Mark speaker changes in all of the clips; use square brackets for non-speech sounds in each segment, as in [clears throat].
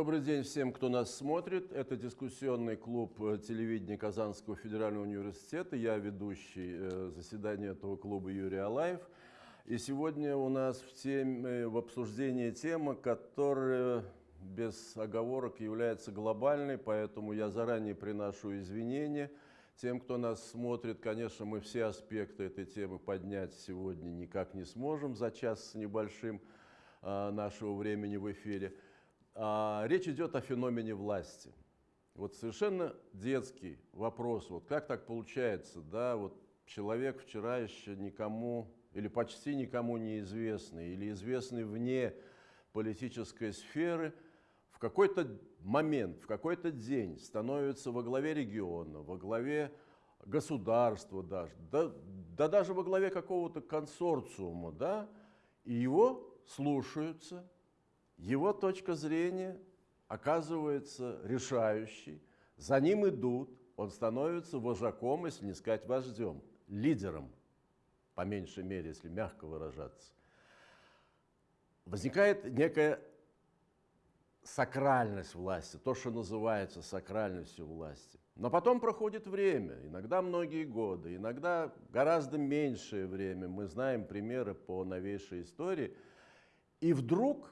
Speaker 1: Добрый день всем, кто нас смотрит. Это дискуссионный клуб э, телевидения Казанского федерального университета. Я ведущий э, заседания этого клуба Юрий Алаев. И сегодня у нас в, теме, в обсуждении тема, которая без оговорок является глобальной, поэтому я заранее приношу извинения тем, кто нас смотрит. Конечно, мы все аспекты этой темы поднять сегодня никак не сможем за час с небольшим э, нашего времени в эфире. А, речь идет о феномене власти. Вот совершенно детский вопрос, вот как так получается, да, вот человек вчера еще никому или почти никому неизвестный, или известный вне политической сферы, в какой-то момент, в какой-то день становится во главе региона, во главе государства даже, да, да даже во главе какого-то консорциума, да, и его слушаются, его точка зрения оказывается решающей, за ним идут, он становится вожаком, если не сказать вождем, лидером, по меньшей мере, если мягко выражаться. Возникает некая сакральность власти, то, что называется сакральностью власти. Но потом проходит время, иногда многие годы, иногда гораздо меньшее время. Мы знаем примеры по новейшей истории. И вдруг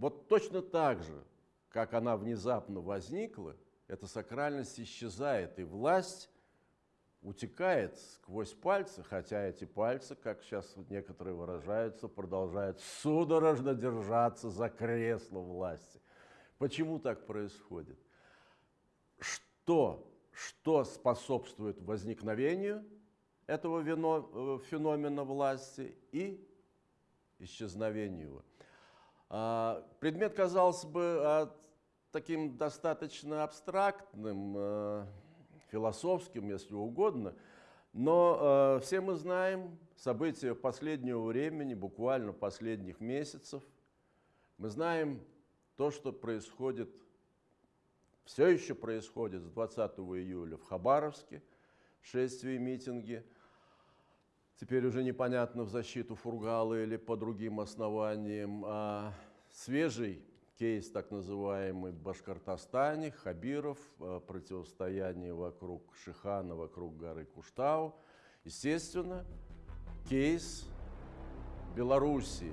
Speaker 1: вот точно так же, как она внезапно возникла, эта сакральность исчезает, и власть утекает сквозь пальцы, хотя эти пальцы, как сейчас некоторые выражаются, продолжают судорожно держаться за кресло власти. Почему так происходит? Что, что способствует возникновению этого э, феномена власти и исчезновению его? А, предмет казался бы а, таким достаточно абстрактным, а, философским, если угодно, но все мы знаем события последнего времени, буквально последних месяцев. Мы знаем то, что происходит, все еще происходит с 20 июля в Хабаровске, шествия и митинги – теперь уже непонятно в защиту Фургала или по другим основаниям. А свежий кейс, так называемый, в Башкортостане, Хабиров, а, противостояние вокруг Шихана, вокруг горы Куштау. Естественно, кейс Белоруссии.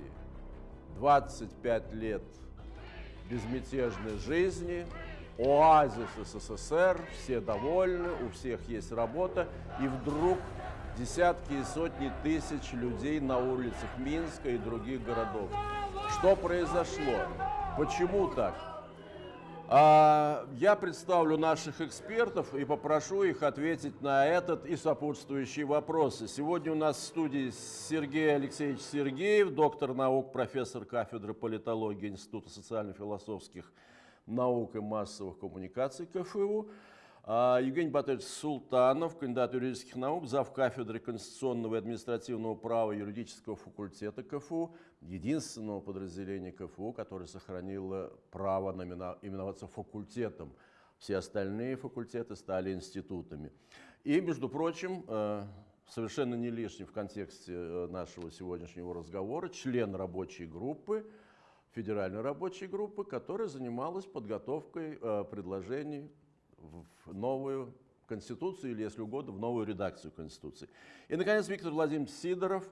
Speaker 1: 25 лет безмятежной жизни, оазис СССР, все довольны, у всех есть работа, и вдруг десятки и сотни тысяч людей на улицах Минска и других городов. Что произошло? Почему так? А, я представлю наших экспертов и попрошу их ответить на этот и сопутствующие вопросы. Сегодня у нас в студии Сергей Алексеевич Сергеев, доктор наук, профессор кафедры политологии Института социально-философских наук и массовых коммуникаций КФУ. А, Евгений Батович Султанов, кандидат юридических наук, зав. кафедры конституционного и административного права юридического факультета КФУ, единственного подразделения КФУ, которое сохранило право именоваться факультетом. Все остальные факультеты стали институтами. И, между прочим, э, совершенно не лишний в контексте э, нашего сегодняшнего разговора, член рабочей группы, федеральной рабочей группы, которая занималась подготовкой э, предложений в новую Конституцию или, если угодно, в новую редакцию Конституции. И, наконец, Виктор Владимирович Сидоров,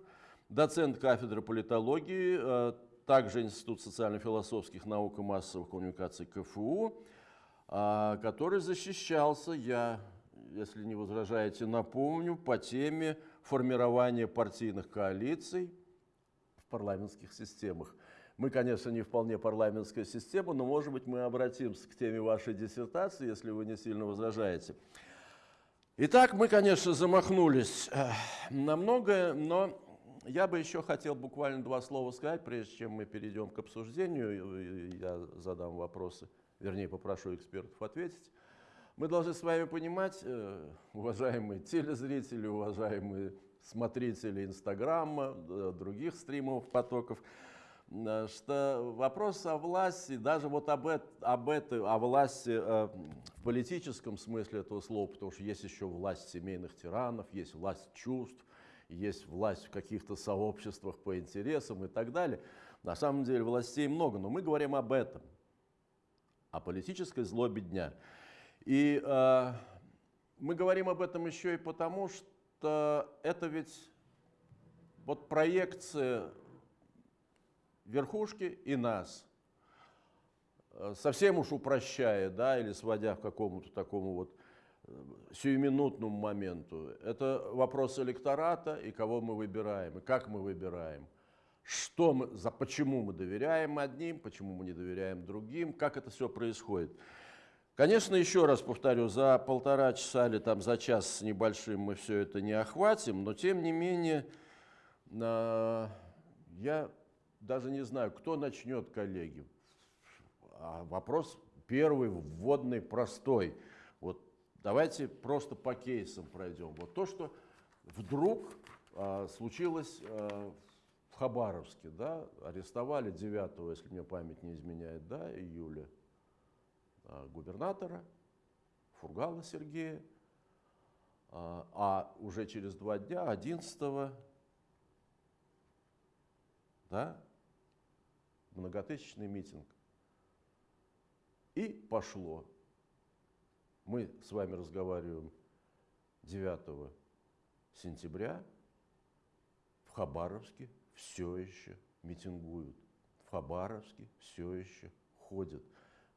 Speaker 1: доцент кафедры политологии, э, также Институт социально-философских наук и массовых коммуникаций КФУ, э, который защищался, я, если не возражаете, напомню, по теме формирования партийных коалиций в парламентских системах. Мы, конечно, не вполне парламентская система, но, может быть, мы обратимся к теме вашей диссертации, если вы не сильно возражаете. Итак, мы, конечно, замахнулись э, на многое, но я бы еще хотел буквально два слова сказать, прежде чем мы перейдем к обсуждению, я задам вопросы, вернее, попрошу экспертов ответить. Мы должны с вами понимать, э, уважаемые телезрители, уважаемые смотрители Инстаграма, э, других стримовых потоков, что вопрос о власти, даже вот об, это, об этой, о власти э, в политическом смысле этого слова, потому что есть еще власть семейных тиранов, есть власть чувств, есть власть в каких-то сообществах по интересам и так далее. На самом деле властей много, но мы говорим об этом. о политической злобе дня. И э, мы говорим об этом еще и потому, что это ведь вот проекция верхушки и нас, э, совсем уж упрощая, да, или сводя к какому-то такому вот э, сиюминутному моменту. Это вопрос электората и кого мы выбираем, и как мы выбираем. Что мы, за, почему мы доверяем одним, почему мы не доверяем другим, как это все происходит. Конечно, еще раз повторю, за полтора часа или там за час с небольшим мы все это не охватим, но тем не менее э, я даже не знаю, кто начнет, коллеги. А вопрос первый, вводный, простой. Вот давайте просто по кейсам пройдем. Вот то, что вдруг а, случилось а, в Хабаровске, да, арестовали 9, если мне память не изменяет, да, июля, а, губернатора Фургала Сергея, а, а уже через два дня, 11 да, многотысячный митинг. И пошло. Мы с вами разговариваем 9 сентября. В Хабаровске все еще митингуют. В Хабаровске все еще ходят.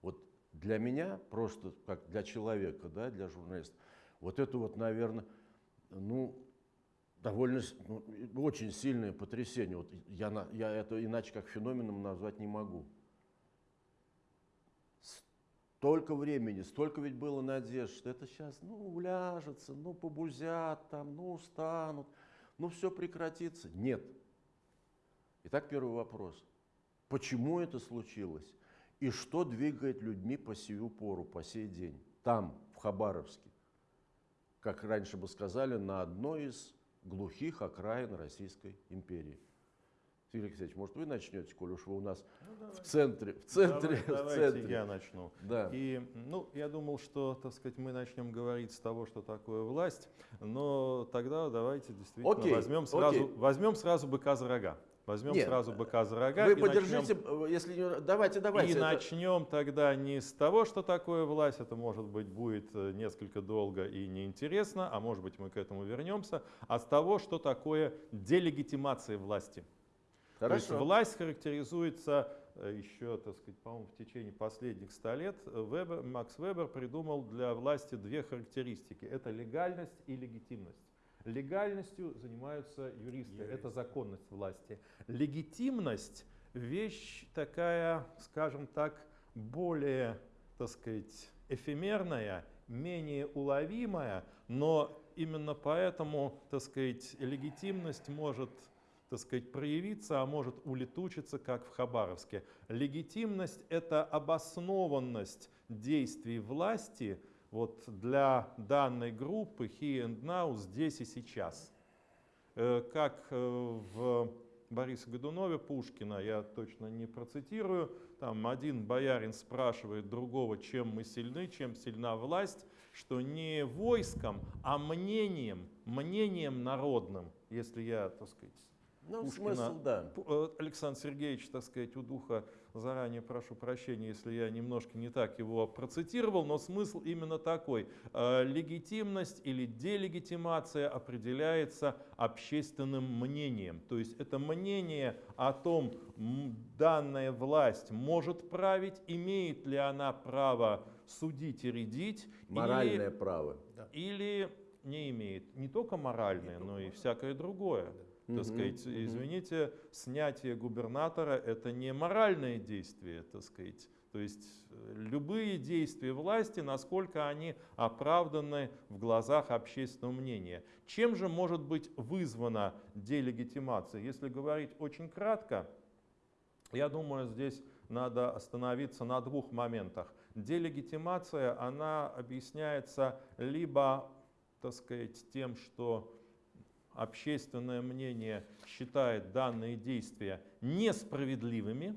Speaker 1: Вот для меня, просто как для человека, да, для журналиста, вот это вот, наверное, ну, довольно ну, очень сильное потрясение. Вот я, я это иначе как феноменом назвать не могу. Столько времени, столько ведь было надежд, что это сейчас, ну, уляжется, ну, побузят там, ну, устанут, ну, все прекратится. Нет. Итак, первый вопрос. Почему это случилось? И что двигает людьми по сию пору, по сей день, там, в Хабаровске? Как раньше бы сказали, на одной из глухих окраин Российской империи. Сергей Алексеевич, может, вы начнете, коль уж вы у нас ну, в центре, в центре,
Speaker 2: Давай,
Speaker 1: в
Speaker 2: центре.
Speaker 1: Давайте
Speaker 2: я начну.
Speaker 1: Да.
Speaker 2: И, ну, я думал, что, так сказать, мы начнем говорить с того, что такое власть, но тогда давайте действительно
Speaker 1: окей,
Speaker 2: возьмем сразу,
Speaker 1: окей.
Speaker 2: возьмем сразу быка за рога. Возьмем
Speaker 1: Нет,
Speaker 2: сразу быка за рога.
Speaker 1: Вы подержите,
Speaker 2: начнем,
Speaker 1: э, если не... Давайте, давайте.
Speaker 2: И
Speaker 1: это-
Speaker 2: начнем тогда не с того, что такое власть, это может быть будет э, несколько долго и неинтересно, а может быть мы к этому вернемся, а с того, что такое делегитимация власти. То есть
Speaker 1: Хорошо.
Speaker 2: власть характеризуется э, еще, так сказать, по-моему, в течение последних ста лет э, Вебер, Макс Вебер придумал для власти две характеристики. Это легальность и легитимность. Легальностью занимаются юристы, это законность власти. Легитимность – вещь такая, скажем так, более, так сказать, эфемерная, менее уловимая, но именно поэтому, так сказать, легитимность может так сказать, проявиться, а может улетучиться, как в Хабаровске. Легитимность – это обоснованность действий власти вот для данной группы here and now, здесь и сейчас. Э, Как э, в Борисе Годунове Пушкина, я точно не процитирую, там один боярин спрашивает другого, чем мы сильны, чем сильна власть, что не войском, а мнением, мнением народным, если я, так сказать,
Speaker 1: Ну,
Speaker 2: Пушкина.
Speaker 1: смысл, да.
Speaker 2: Э, Александр Сергеевич, так сказать, у духа заранее прошу прощения, если я немножко не так его процитировал, но смысл именно такой. Э, Легитимность или делегитимация определяется общественным мнением. То есть это мнение о том, данная власть может править, имеет ли она право судить и рядить, или-
Speaker 1: Моральное право.
Speaker 2: или не имеет не только моральное, но и всякое другое. Так
Speaker 1: Мгм,
Speaker 2: сказать,
Speaker 1: мгм.
Speaker 2: извините, снятие губернатора это не моральное действие, так сказать. То есть э, любые действия власти, насколько они оправданы в глазах общественного мнения. Чем же может быть вызвана делегитимация? Если говорить очень кратко, я думаю, здесь надо остановиться на двух моментах. Делегитимация, она объясняется либо, так сказать, тем, что общественное мнение считает данные действия несправедливыми,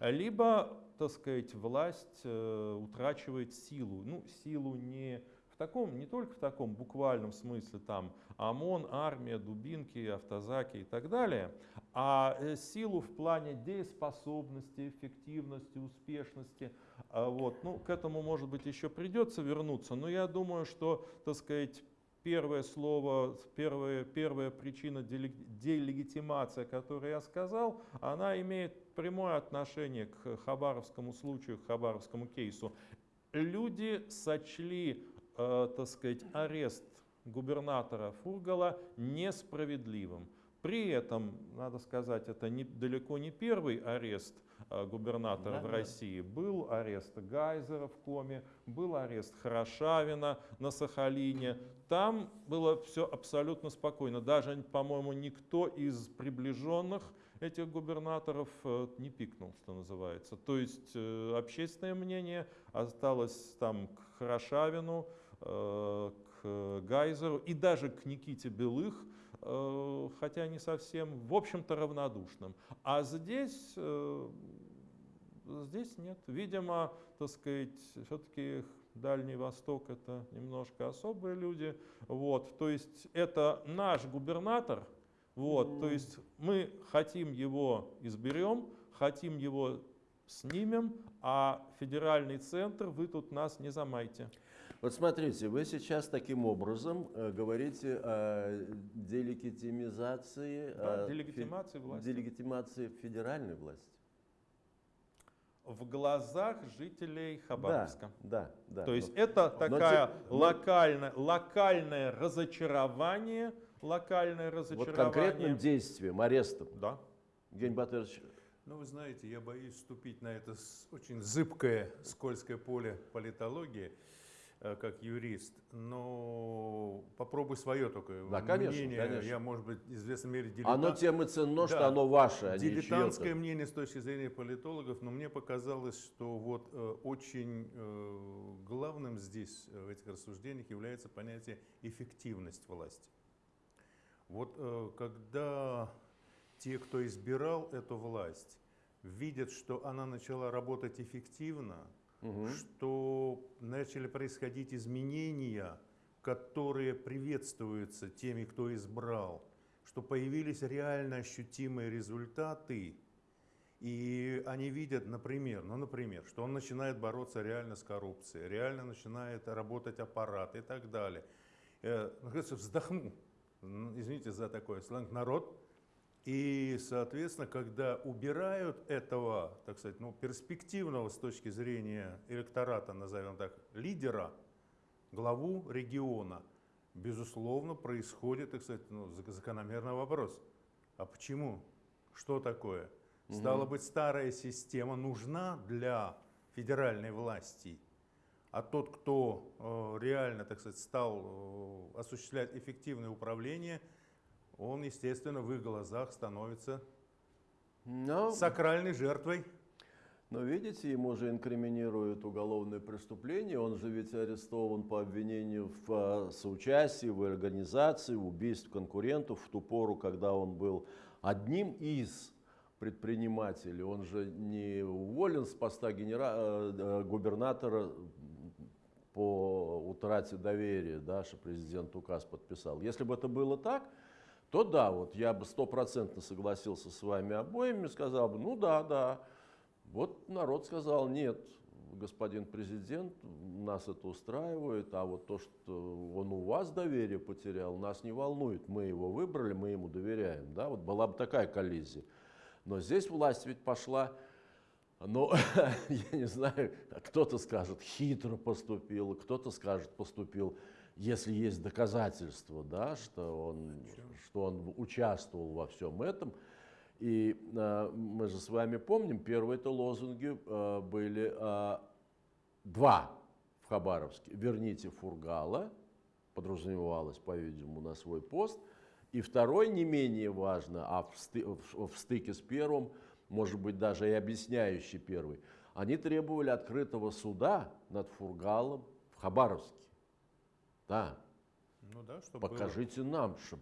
Speaker 2: либо, так сказать, власть э, утрачивает силу. Ну, силу не в таком, не только в таком буквальном смысле, там ОМОН, армия, дубинки, автозаки и так далее, а э, силу в плане дееспособности, эффективности, успешности. А Вот. Ну, к этому, может быть, еще придется вернуться, но я думаю, что, так сказать, первое слово, первая, первая причина делегитимация, которую я сказал, она имеет прямое отношение к хабаровскому случаю, к хабаровскому кейсу. Люди сочли, э, так сказать, арест губернатора Фургала несправедливым. При этом, надо сказать, это не, далеко не первый арест э, губернатора да, в России. Да. Был арест Гайзера в Коме, был арест Хорошавина на Сахалине. Там было все абсолютно спокойно. Даже, по-моему, никто из приближенных этих губернаторов э, не пикнул, что называется. То есть э, общественное мнение осталось там к Хорошавину, к Гайзеру и даже к Никите Белых – хотя не совсем, в общем-то, равнодушным. А здесь, здесь нет. Видимо, так сказать, все-таки Дальний Восток это немножко особые люди. Вот, то есть это наш губернатор, вот, mm. то есть мы хотим его изберем, хотим его снимем, а федеральный центр вы тут нас не замайте.
Speaker 1: Вот смотрите, вы сейчас таким образом э, говорите о делегитимизации,
Speaker 2: да, о делегитимации фе- власти.
Speaker 1: Делегитимации федеральной власти.
Speaker 2: В глазах жителей Хабаровска.
Speaker 1: Да, да. да
Speaker 2: То есть но, это такая но, локальное, локальное разочарование, локальное разочарование.
Speaker 1: Вот конкретным действием, арестом.
Speaker 2: Да.
Speaker 1: Евгений Батырович,
Speaker 3: ну, вы знаете, я боюсь вступить на это очень зыбкое, скользкое поле политологии. Э, как юрист, но попробуй свое только
Speaker 1: да, конечно,
Speaker 3: мнение.
Speaker 1: Конечно.
Speaker 3: Я, может быть, в известной мере дилетант.
Speaker 1: Оно тем и ценно, да, что оно ваше, а
Speaker 3: Дилетантское мнение с точки зрения политологов, но мне показалось, что вот э, очень э, главным здесь, э, в этих рассуждениях, является понятие эффективность власти. Вот э, когда те, кто избирал эту власть, видят, что она начала работать эффективно, угу. что начали происходить изменения, которые приветствуются теми, кто избрал, что появились реально ощутимые результаты, и они видят, например, ну, например, что он начинает бороться реально с коррупцией, реально начинает работать аппарат и так далее. Э, вздохну, извините за такой сленг, народ и, соответственно, когда убирают этого, так сказать, ну, перспективного с точки зрения электората, назовем так, лидера, главу региона, безусловно, происходит, так сказать, ну, закономерный вопрос. А почему? Что такое? Угу. Стало быть, старая система нужна для федеральной власти, а тот, кто э, реально, так сказать, стал э, осуществлять эффективное управление – он, естественно, в их глазах становится Но... сакральной жертвой.
Speaker 1: Но видите, ему же инкриминируют уголовное преступление, он же ведь арестован по обвинению в а, соучастии, в организации, в убийстве конкурентов в ту пору, когда он был одним из предпринимателей. Он же не уволен с поста генера... Э, э, губернатора по утрате доверия, да, что президент указ подписал. Если бы это было так, то да, вот я бы стопроцентно согласился с вами обоими, сказал бы, ну да, да. Вот народ сказал, нет, господин президент, нас это устраивает, а вот то, что он у вас доверие потерял, нас не волнует. Мы его выбрали, мы ему доверяем. Да? Вот была бы такая коллизия. Но здесь власть ведь пошла, ну, [laughs] я не знаю, кто-то скажет, хитро поступил, кто-то скажет, поступил если есть доказательства, да, что, он, что он участвовал во всем этом. И э, мы же с вами помним, первые-то лозунги э, были э, два в Хабаровске. «Верните Фургала», подразумевалось, по-видимому, на свой пост. И второй, не менее важно, а в, сты, в, в стыке с первым, может быть, даже и объясняющий первый, они требовали открытого суда над Фургалом в Хабаровске. Да.
Speaker 3: Ну да, что
Speaker 1: Покажите было. нам, что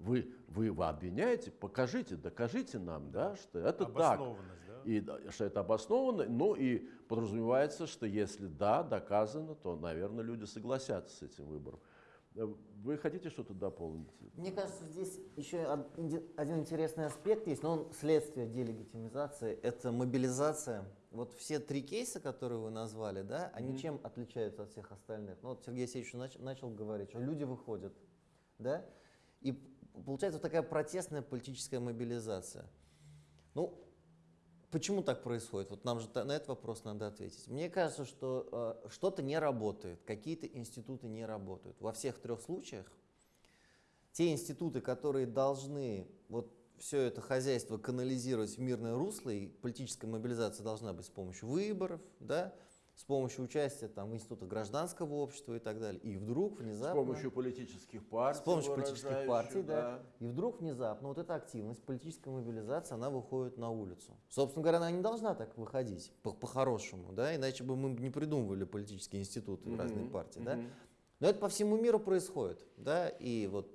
Speaker 1: вы, вы, вы обвиняете, покажите, докажите нам, да, что это так.
Speaker 3: да?
Speaker 1: И да, что это обоснованно, ну и подразумевается, что если да, доказано, то, наверное, люди согласятся с этим выбором. Э, Вы хотите что-то дополнить?
Speaker 4: Мне кажется, здесь еще один интересный аспект есть, но он следствие делегитимизации, это мобилизация. Вот все три кейса, которые вы назвали, да, они
Speaker 1: Мгм.
Speaker 4: чем отличаются от всех остальных? Ну вот Сергей Алексеевич нач- начал говорить, что люди выходят, да, и получается вот такая протестная политическая мобилизация. Ну, Почему так происходит? Вот нам же на этот вопрос надо ответить. Мне кажется, что э, что-то не работает, какие-то институты не работают. Во всех трех случаях те институты, которые должны вот все это хозяйство канализировать в мирное русло, и политическая мобилизация должна быть с помощью выборов, да, с помощью участия там, в институтах гражданского общества и так далее. И вдруг
Speaker 1: С
Speaker 4: внезапно...
Speaker 1: помощью политических партий.
Speaker 4: С помощью политических партий, да. И вдруг внезапно вот эта активность, политическая мобилизация, она выходит на улицу. Собственно говоря, она не должна так выходить, по- по-хорошему, да, иначе бы мы не придумывали политические институты и разные
Speaker 1: Мгм,
Speaker 4: партии, да.
Speaker 1: мгм.
Speaker 4: Но это по всему миру происходит, да, и вот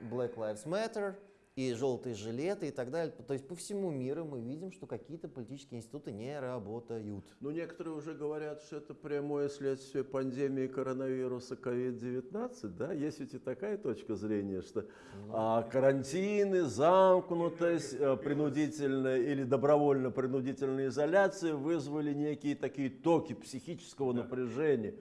Speaker 4: Black Lives Matter, и желтые жилеты и так далее. То есть по всему миру мы видим, что какие-то политические институты не работают.
Speaker 1: Ну, некоторые уже говорят, что это прямое следствие пандемии коронавируса COVID-19, да? Есть ведь и такая точка зрения, что а, карантины, замкнутость, э, принудительная или добровольно-принудительная изоляция вызвали некие такие токи психического напряжения, м,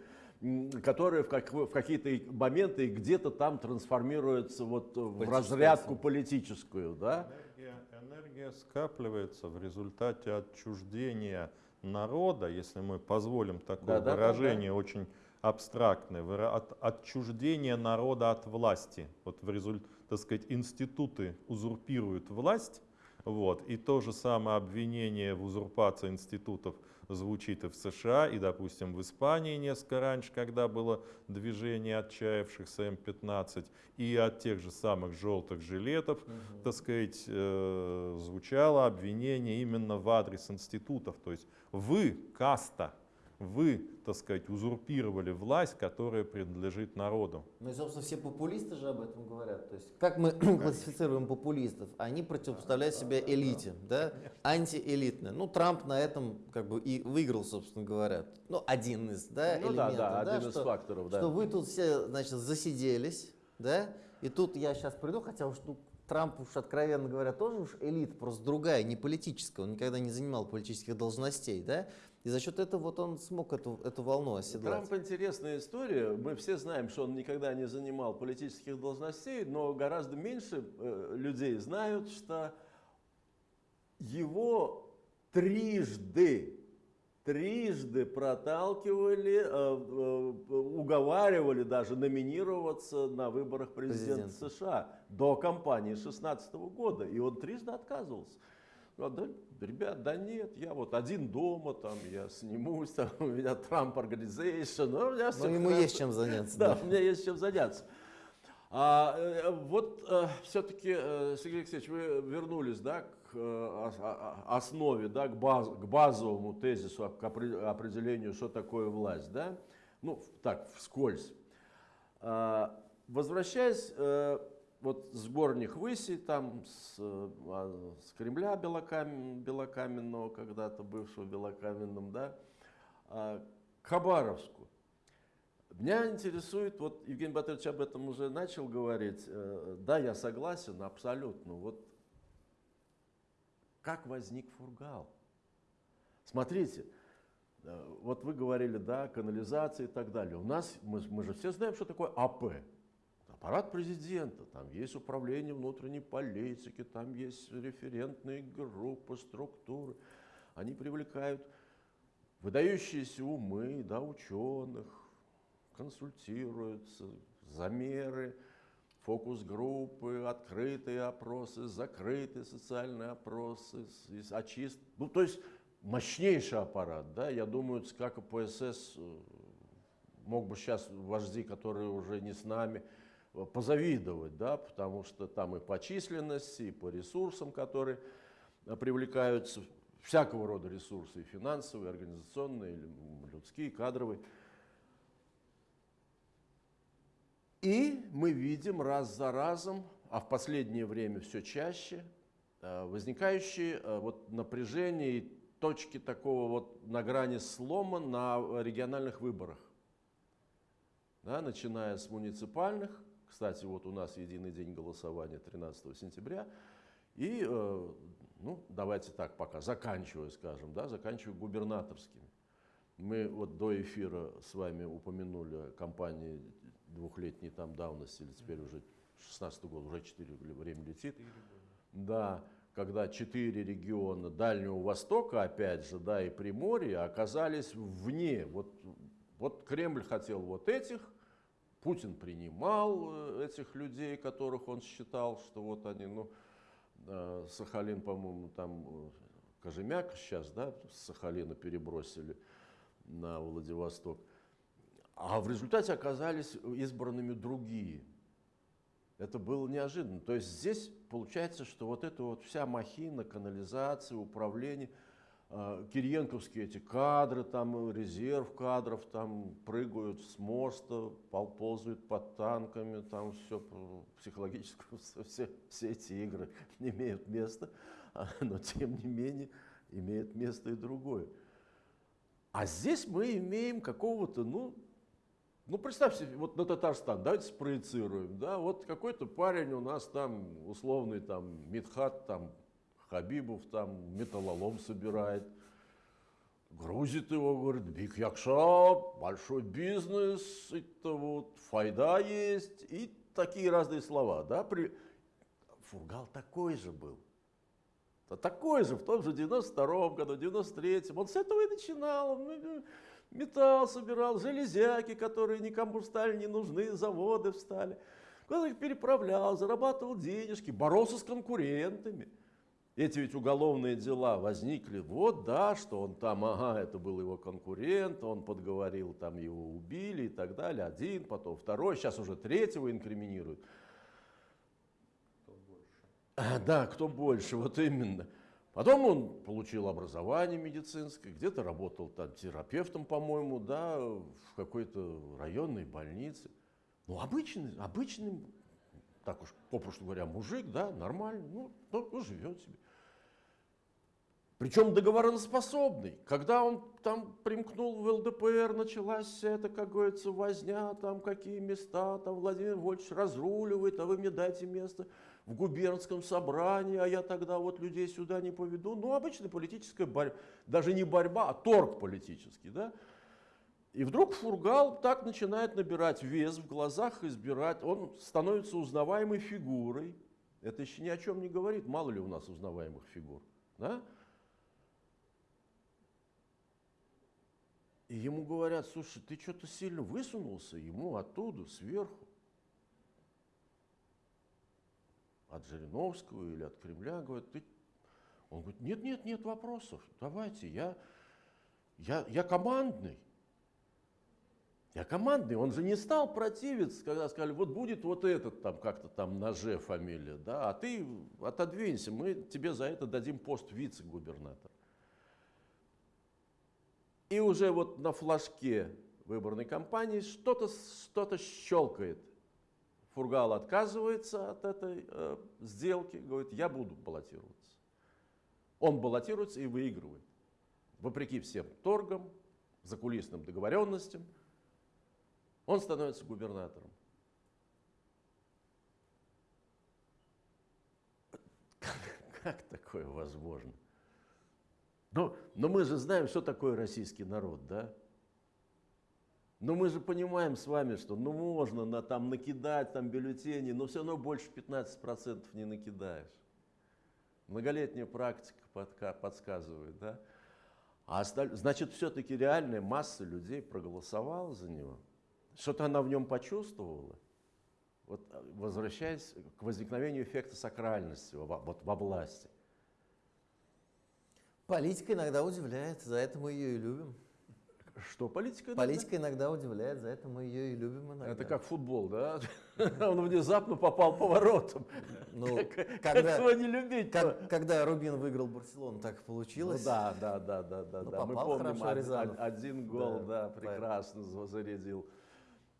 Speaker 1: которые в, как- в какие-то моменты где-то там трансформируются вот в разрядку политическую, да?
Speaker 2: Энергия, энергия скапливается в результате отчуждения народа, если мы позволим такое
Speaker 1: Да-да-да-да.
Speaker 2: выражение, очень абстрактное, выра- от, отчуждение народа от власти. Вот в результате, так сказать, институты узурпируют власть, вот, и то же самое обвинение в узурпации институтов звучит и в США, и, допустим, в Испании несколько раньше, когда было движение отчаявшихся М-15, и от тех же самых желтых жилетов, так сказать, э, звучало обвинение именно в адрес институтов. То есть вы, каста, вы, так сказать, узурпировали власть, которая принадлежит народу.
Speaker 4: Ну и, собственно, все популисты же об этом говорят. То есть, как мы [clears throat] классифицируем популистов? Они противопоставляют себя элите, да? Антиэлитные. Ну, Трамп на этом как бы и выиграл, собственно говоря. Ну, один из, да,
Speaker 1: Ну да,
Speaker 4: элементов.
Speaker 1: да, один из
Speaker 4: что,
Speaker 1: факторов, да.
Speaker 4: Что вы тут все, значит, засиделись, да? И тут я сейчас приду, хотя уж ну, Трамп уж, откровенно говоря, тоже уж элита, просто другая, не политическая. Он никогда не занимал политических должностей, да? И за счет этого вот он смог эту, эту волну оседлать.
Speaker 1: Трамп интересная история. Мы все знаем, что он никогда не занимал политических должностей, но гораздо меньше э, людей знают, что его трижды, трижды проталкивали, э, э, уговаривали даже номинироваться на выборах президента
Speaker 4: Президента.
Speaker 1: США до кампании 2016 года. И он трижды отказывался. Ну, да, ребят, да нет, я вот один дома, там, я снимусь, там, [laughs] у меня Trump Organization, ну, у меня
Speaker 4: Но
Speaker 1: всё
Speaker 4: ему
Speaker 1: хорошо.
Speaker 4: есть чем заняться. [laughs]
Speaker 1: Да, у меня есть чем заняться. А, э, вот все-таки, Сергей Алексеевич, вы вернулись да, к э, а- а- основе, да, к, баз- к базовому тезису, к опре- определению, что такое власть. Да? Ну, так, вскользь. А, Возвращаясь э, вот с горних высей, там, с, э, а, с Кремля белокам- белокаменного, когда-то бывшего белокаменным, да, а, к Хабаровску. Меня интересует, вот Евгений Батырович об этом уже начал говорить, э, да, я согласен, абсолютно. Вот как возник фургал? Смотрите, э, вот вы говорили, да, канализация и так далее. У нас, мы, мы же все знаем, что такое АП. Аппарат президента, там есть управление внутренней политики, там есть референтные группы, структуры. Они привлекают выдающиеся умы, да, ученых, консультируются, замеры, фокус-группы, открытые опросы, закрытые социальные опросы, с- и с- очист. Ну, то есть мощнейший аппарат, да, я думаю, ЦК КПСС э, мог бы сейчас вожди, которые уже не с нами, позавидовать, да, потому что там и по численности, и по ресурсам, которые э, привлекаются, всякого рода ресурсы, и финансовые, и организационные, и людские, и кадровые. И мы видим раз за разом, а в последнее время все чаще, э, возникающие э, вот напряжения и точки такого вот на грани слома на региональных выборах. Да, начиная с муниципальных, кстати, вот у нас единый день голосования 13 сентября, и, э, ну, давайте так пока, заканчивая, скажем, да, заканчивая губернаторскими. Мы вот до эфира с вами упомянули кампании двухлетней там давности, или теперь уже 16 год, уже 4 время летит. Да, когда четыре региона Дальнего Востока, опять же, да, и Приморья оказались вне. Вот, вот Кремль хотел вот этих, Путин принимал э, этих людей, которых он считал, что вот они, ну, э, Сахалин, по-моему, там э, Кожемяк сейчас, да, с Сахалина перебросили на Владивосток. А в результате оказались избранными другие. Это было неожиданно. То есть здесь получается, что вот эта вот вся махина, канализация, управление, кириенковские эти кадры, там резерв кадров, там прыгают с моста, пол- ползают под танками, там все психологически, [laughs] все, все эти игры [laughs] не имеют места, а, но тем не менее имеет место и другое. А здесь мы имеем какого-то, ну, ну, представьте, вот на Татарстан, давайте спроецируем, да, вот какой-то парень у нас там, условный там, Мидхат, там, Хабибов, там, металлолом собирает, грузит его, говорит, биг якша, большой бизнес, это вот, файда есть, и такие разные слова, да, при... Фургал такой же был. Да такой же в том же 92-м году, 93-м. Он с этого и начинал. Он ну, металл собирал, железяки, которые никому стали не нужны, заводы встали. Куда их переправлял, зарабатывал денежки, боролся с конкурентами. Эти ведь уголовные дела возникли, вот да, что он там, ага, это был его конкурент, он подговорил, там его убили и так далее. Один, потом второй, сейчас уже третьего инкриминируют. А, Да, кто больше, вот именно. Потом он получил образование медицинское, где-то работал там терапевтом, по-моему, да, в какой-то районной больнице. Ну, обычный, обычный, так уж попросту говоря, мужик, да, нормальный, ну, ну, ну, живет себе. Причем договороноспособный. Когда он там примкнул в ЛДПР, началась эта, как говорится, возня, там какие места, там Владимир Вольфович разруливает, а вы мне дайте место в губернском собрании, а я тогда вот людей сюда не поведу. Ну, обычная политическая борьба, даже не борьба, а торг политический, да. И вдруг Фургал так начинает набирать вес в глазах, избирать, он становится узнаваемой фигурой. Это еще ни о чем не говорит, мало ли у нас узнаваемых фигур, да. И ему говорят, слушай, ты что-то сильно высунулся, ему оттуда, сверху. От Жириновского или от Кремля, говорят, ты... Он говорит, нет, нет, нет вопросов, давайте, я, я, я командный. Я командный, он же не стал противиться, когда сказали, вот будет вот этот там как-то там на Ж фамилия, да, а ты отодвинься, мы тебе за это дадим пост вице-губернатора. И уже вот на флажке выборной кампании что-то что щелкает. Фургал отказывается от этой э, сделки, говорит, я буду баллотироваться. Он баллотируется и выигрывает. Вопреки всем торгам, закулисным договоренностям, он становится губернатором. Как, как такое возможно? Но, но мы же знаем, что такое российский народ, да? Но мы же понимаем с вами, что ну можно на, там накидать там бюллетени, но все равно больше 15% не накидаешь. Многолетняя практика подка, подсказывает, да? А осталь... значит, все-таки реальная масса людей проголосовала за него. Что-то она в нем почувствовала. Вот возвращаясь к возникновению эффекта сакральности во, вот, во власти.
Speaker 4: Политика иногда удивляет, за это мы ее и любим.
Speaker 1: Что политика?
Speaker 4: Политика иногда удивляет, за это мы ее и любим иногда.
Speaker 1: Это как футбол, да? [laughs] Он внезапно попал поворотом.
Speaker 4: Ну,
Speaker 1: как,
Speaker 4: когда, [laughs]
Speaker 1: как не любить?
Speaker 4: как, когда Рубин выиграл Барселону, так получилось.
Speaker 1: Ну да, да, да, да, да.
Speaker 4: Ну,
Speaker 1: да. Мы помним, один, один гол,
Speaker 4: Да,
Speaker 1: да, прекрасно зарядил.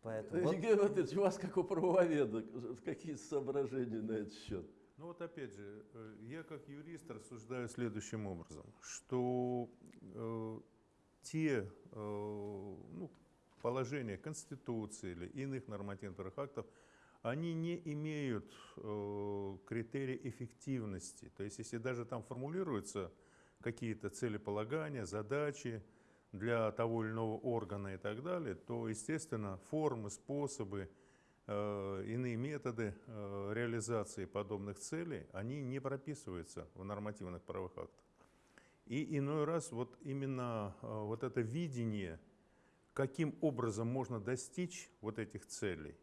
Speaker 4: Поэтому вот
Speaker 1: Евгений Владимирович, у вас как у правоведа, какие соображения на этот счет?
Speaker 3: Ну вот опять же, э, я как юрист рассуждаю следующим образом, что э, те э, ну, положения Конституции или иных нормативных актов, они не имеют э, критерия эффективности. То есть если даже там формулируются какие-то целеполагания, задачи для того или иного органа и так далее, то, естественно, формы, способы, иные методы э, реализации подобных целей, они не прописываются в нормативных правовых актах. И иной раз вот именно э, вот это видение, каким образом можно достичь вот этих целей,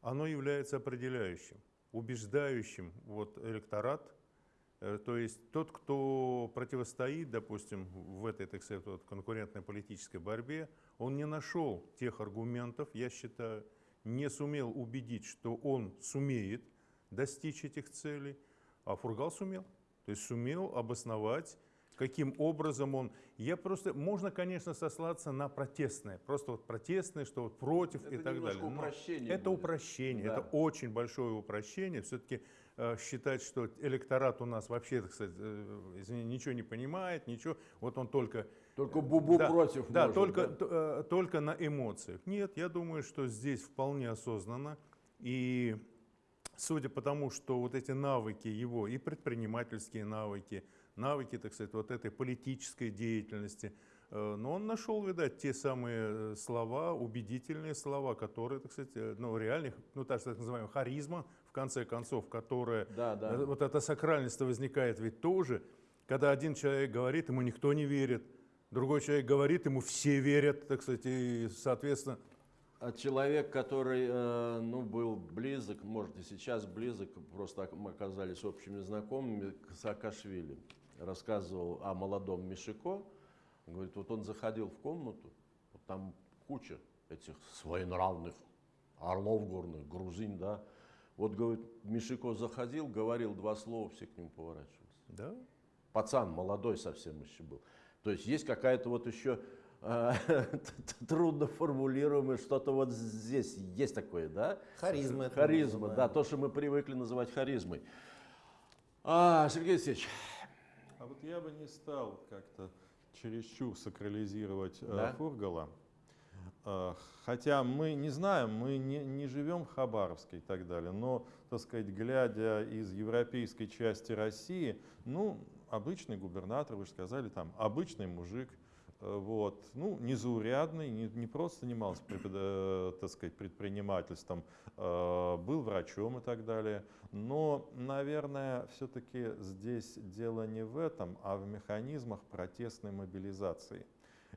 Speaker 3: оно является определяющим, убеждающим вот электорат, то есть тот, кто противостоит, допустим, в этой, так сказать, вот конкурентной политической борьбе, он не нашел тех аргументов, я считаю, не сумел убедить, что он сумеет достичь этих целей, а Фургал сумел. То есть сумел обосновать, каким образом он... Я просто... Можно, конечно, сослаться на протестное. Просто вот протестное, что вот против
Speaker 1: Это
Speaker 3: и так далее. Но
Speaker 1: упрощение
Speaker 3: это
Speaker 1: будет.
Speaker 3: упрощение.
Speaker 1: Да.
Speaker 3: Это очень большое упрощение. Все-таки считать, что электорат у нас вообще, так сказать, э, извини, ничего не понимает, ничего. Вот он только
Speaker 1: Только бубу
Speaker 3: да,
Speaker 1: против
Speaker 3: Да,
Speaker 1: может,
Speaker 3: только,
Speaker 1: да?
Speaker 3: э, только на эмоциях. Нет, я думаю, что здесь вполне осознанно. И судя по тому, что вот эти навыки его, и предпринимательские навыки, навыки, так сказать, вот этой политической деятельности, э, но он нашел, видать, те самые э, слова, убедительные слова, которые, так сказать, э, ну, реальных, ну, так, так называемая харизма, в конце концов, которая
Speaker 1: Да, да.
Speaker 3: Э, Вот эта сакральность возникает ведь тоже, когда один человек говорит, ему никто не верит, другой человек говорит, ему все верят, так сказать, и, соответственно,
Speaker 1: А человек, который э, ну, был близок, может и сейчас близок, просто мы оказались общими знакомыми, к Саакашвили, рассказывал о молодом Мишико. Говорит, вот он заходил в комнату, вот там куча этих своенравных орлов горных, грузин, да. Вот, говорит, Мишико заходил, говорил два слова, все к нему поворачивались.
Speaker 3: да,
Speaker 1: Пацан молодой совсем еще был. То есть есть какая-то вот еще э, [laughs] трудно формулируемое что-то вот здесь есть такое, да?
Speaker 4: Харизма
Speaker 1: Харизма, да, то, что мы привыкли называть харизмой. А, Сергей Алексеевич,
Speaker 2: А вот я бы не стал как-то чересчур сакрализировать э,
Speaker 1: Да?
Speaker 2: Фургала. Э, Хотя мы не знаем, мы не, не живем в Хабаровске и так далее, но, так сказать, глядя из европейской части России, ну, обычный губернатор, вы же сказали, там, обычный мужик, э, вот, ну, незаурядный, не, не просто занимался, э, так сказать, предпринимательством, был врачом и так далее. Но, наверное, все-таки здесь дело не в этом, а в механизмах протестной мобилизации.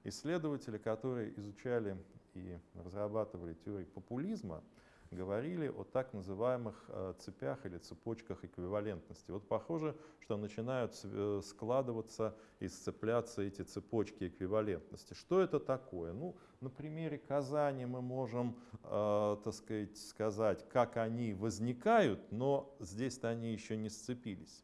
Speaker 2: Исследователи, которые изучали и разрабатывали теорию популизма, говорили о так называемых э, цепях или цепочках эквивалентности. Вот похоже, что начинают э, складываться и сцепляться эти цепочки эквивалентности. Что это такое? Ну, на примере Казани мы можем, э, так сказать, сказать, как они возникают, но здесь-то они еще не сцепились.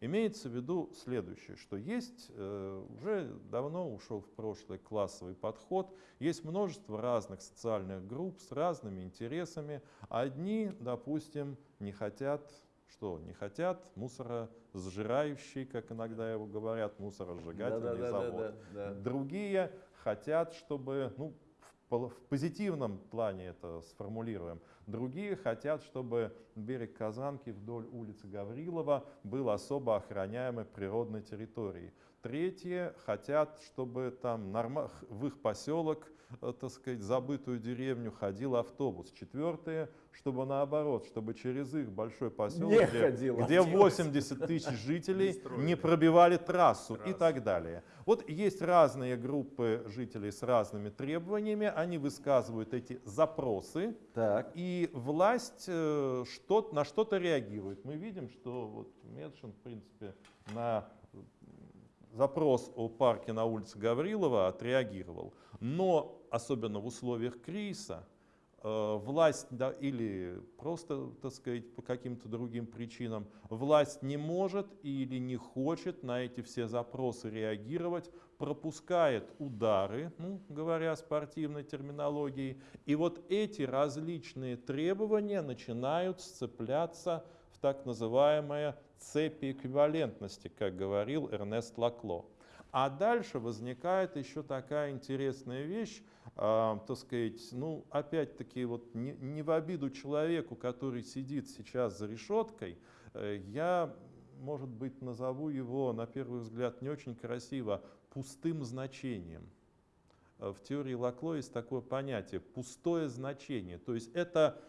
Speaker 2: Имеется в виду следующее, что есть, э, уже давно ушел в прошлое классовый подход, есть множество разных социальных групп с разными интересами. Одни, допустим, не хотят, что, не хотят мусоросжирающий, как иногда его говорят, мусоросжигательный завод.
Speaker 1: да.
Speaker 2: Другие хотят, чтобы, ну, в позитивном плане это сформулируем. Другие хотят, чтобы берег Казанки вдоль улицы Гаврилова был особо охраняемой природной территорией. Третьи хотят, чтобы там в их поселок, так сказать, забытую деревню ходил автобус. Четвертые, чтобы наоборот, чтобы через их большой поселок,
Speaker 1: Не
Speaker 2: где,
Speaker 1: ходил
Speaker 2: где
Speaker 1: автобус.
Speaker 2: 80 тысяч жителей, не пробивали трассу и так далее. Вот есть разные группы жителей с разными требованиями, они высказывают эти запросы,
Speaker 1: Так,
Speaker 2: и власть э, что, на что-то реагирует. Мы видим, что вот Медшин, в принципе, на запрос о парке на улице Гаврилова отреагировал. Но, особенно в условиях кризиса, э, власть да, или просто, так сказать, по каким-то другим причинам, власть не может или не хочет на эти все запросы реагировать, пропускает удары, ну, говоря спортивной терминологией, и вот эти различные требования начинают сцепляться в так называемые цепи эквивалентности, как говорил Эрнест Лакло. А дальше возникает еще такая интересная вещь, э, так сказать, ну, опять-таки, вот не, не в обиду человеку, который сидит сейчас за решеткой, э, я, может быть, назову его, на первый взгляд, не очень красиво, пустым значением. Э, в теории Лакло есть такое понятие пустое значение. То есть это